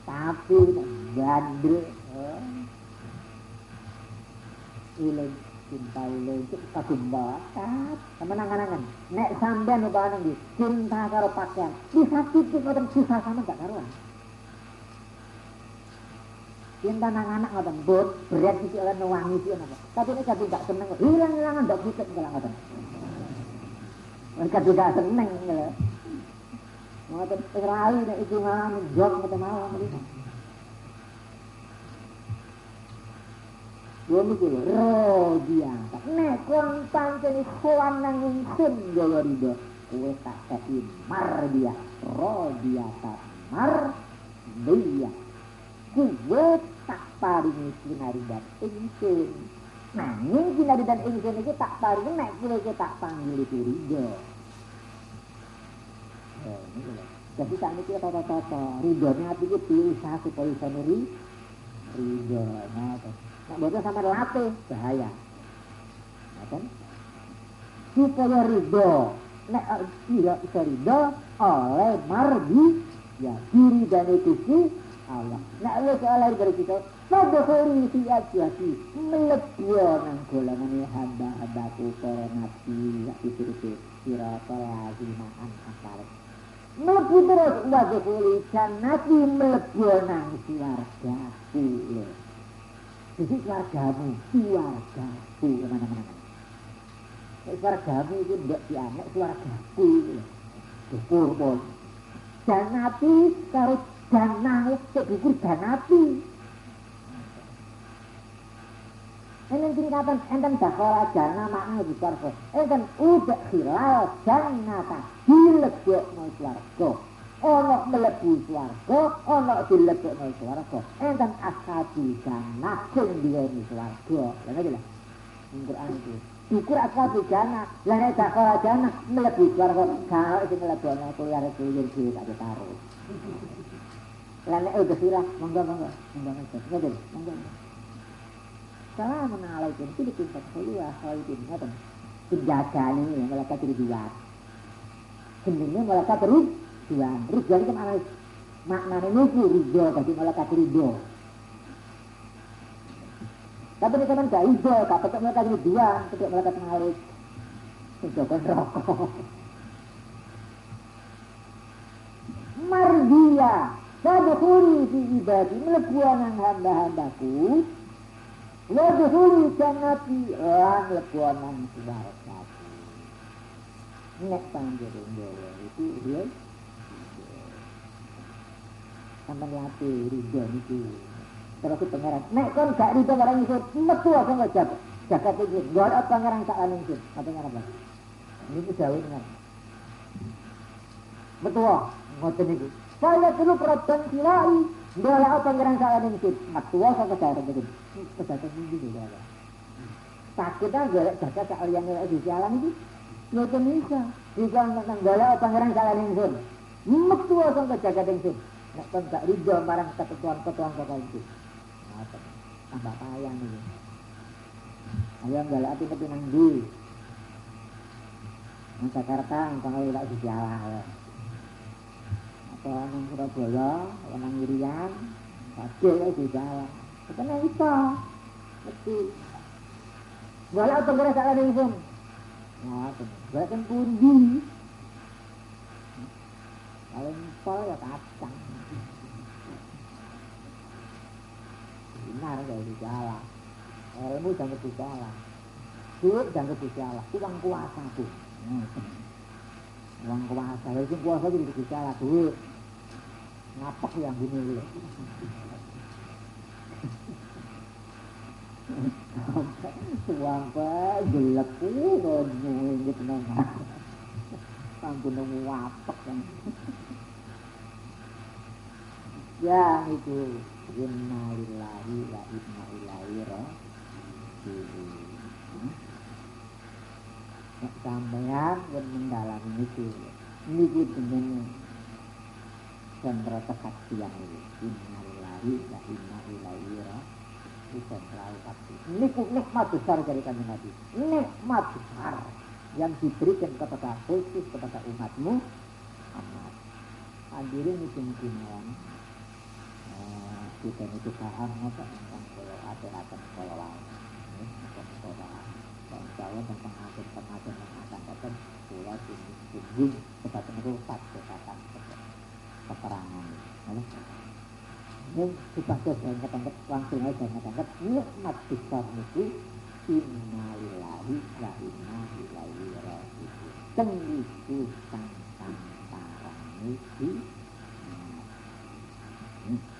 tapi bandel ilang cinta itu kagum bakat. Temen angan-angan nek sampean umpama nang cinta karo pakaian. Disakiti ngoten susah sama gak karuan cinta nang anak ngoten bot berat iki oleh wangi iki apa tapi nek kadung gak seneng. Hilang-hilangan ndak pitet kala ngoten. Kadung gak seneng lho. Ngoten rai nek iki mawon jog ngoten mawon Lha niku lho rodiata. Nek kon pancen sowan nang ingsun gawa ridho, kowe tak kei mar dia. Rodiata mar dia. Kowe tak paringi sinaridan ingsun. Nanging sinaridan ingsun iki tak paringi nek kowe tak panggil. Eh, ini lho. Jadi saat ini kita tata-tata, ridhonya hati itu pilih supaya bisa nuri, ridhonya. Nak bocah sama latih, bahaya. Nah, kan? Supaya ridho, nek tidak bisa ridho oleh mardi, ya diri dan itu Allah. Nek lu oleh dari kita, Fadkhuli fi ajwati melebur nang golongan hamba-hambaku para nabi ya itu itu sirata lazimah an asalat Mlebu terus wadkhuli jannati mlebu nang swarga kulo. Jadi swargamu, swargaku ke mana-mana. Swargamu itu tidak dianek swargaku. Dukur pun. Jannati karo jannah, cek dukur jannati. Ini tingkatan enten dakhala jana makna di swarga. Enten udah hilal jannata dilebokno swarga. Ana mlebu swarga, ana dilebokno swarga. Enten ashabi jannah sing diweni swarga. Lha ngene lho. Quran itu. Syukur ashabi jannah, lah nek dakhala jana mlebu swarga, kalau sing mlebokno kuwi arep kuyur dhewe tak taruh. Lah nek udah hilal, monggo monggo. Monggo monggo. Monggo. Assalamualaikum. Itu ditimpa saya khalidin. Ngeten. Penjagaan ini yang mereka jadi dua. Sebenarnya mereka terus dua. Terus jadi ke mana? Maknanya itu ridho, tapi mereka ridho. Tapi ini kan gak ridho, tapi mereka jadi dua, tidak mereka malik. Mencoba rokok. Mardia, Fadkhuli fi ibadi, melebuanan hamba-hambaku, Wadhuli jannati lan lebonan suwargati. Nek panjenengan gawe itu ya sampai latih ridho itu terus ke pangeran nek kon gak ridho barang itu metu aku jaga itu gak ada pangeran sak lan itu apa yang apa ini jauh dengan betul ngoten itu saya dulu perhatian silai apa pangeran sak lan itu metu aku ke jaga kedatangan ini juga ada. Sakit aja, jaga sekalian yang di jalan itu. Nggak bisa. Jika nang gala pangeran kalian ingsun. Metu asal ke jaga ingsun. Nek kan gak ridho marang ketentuan-ketentuan kota itu. Tambah payang ini. Ayo gala api tapi nang di. Nang Jakarta, nang lewat di jalan. Apa nang Surabaya, nang Irian, Padahal di jalan. Katanya bisa. Mesti. Wala apa gara salah ingsun. Nah, gara kan pundi. Kalau empol ya kacang. Benar dari jalan. Ilmu jangan berbicara. Duit jangan berbicara. Uang kuasa tuh. Uang kuasa. Itu kuasa jadi berbicara. Duit. Ngapak yang gini loh. Wampa gelap udah ngingit nang. Sampun nemu wapak kan. Ya itu inna lillahi wa inna ilaihi raji'un. Sampeyan yang mendalami itu. Ini gitu dengan sentra kesaksian ini. Inna lillahi wa inna ilaihi raji'un bisa selalu pasti. Nikmat, besar dari kami Nabi. Nikmat besar yang diberikan kepada khusus kepada umatmu amat. Itu mungkin yang uh, kita itu paham apa tentang kalau ada akan kalau lain. Tentang sekolah saya tentang akhir pengajar yang akan datang surat ini tinggi kepada merusak kesehatan keterangan. mukmin kita sudah banyak tangkap langsung aja banyak tangkap nikmat besar itu innalillahi wa inna ilaihi rajiun tenggiku tentang para nabi Mm-hmm.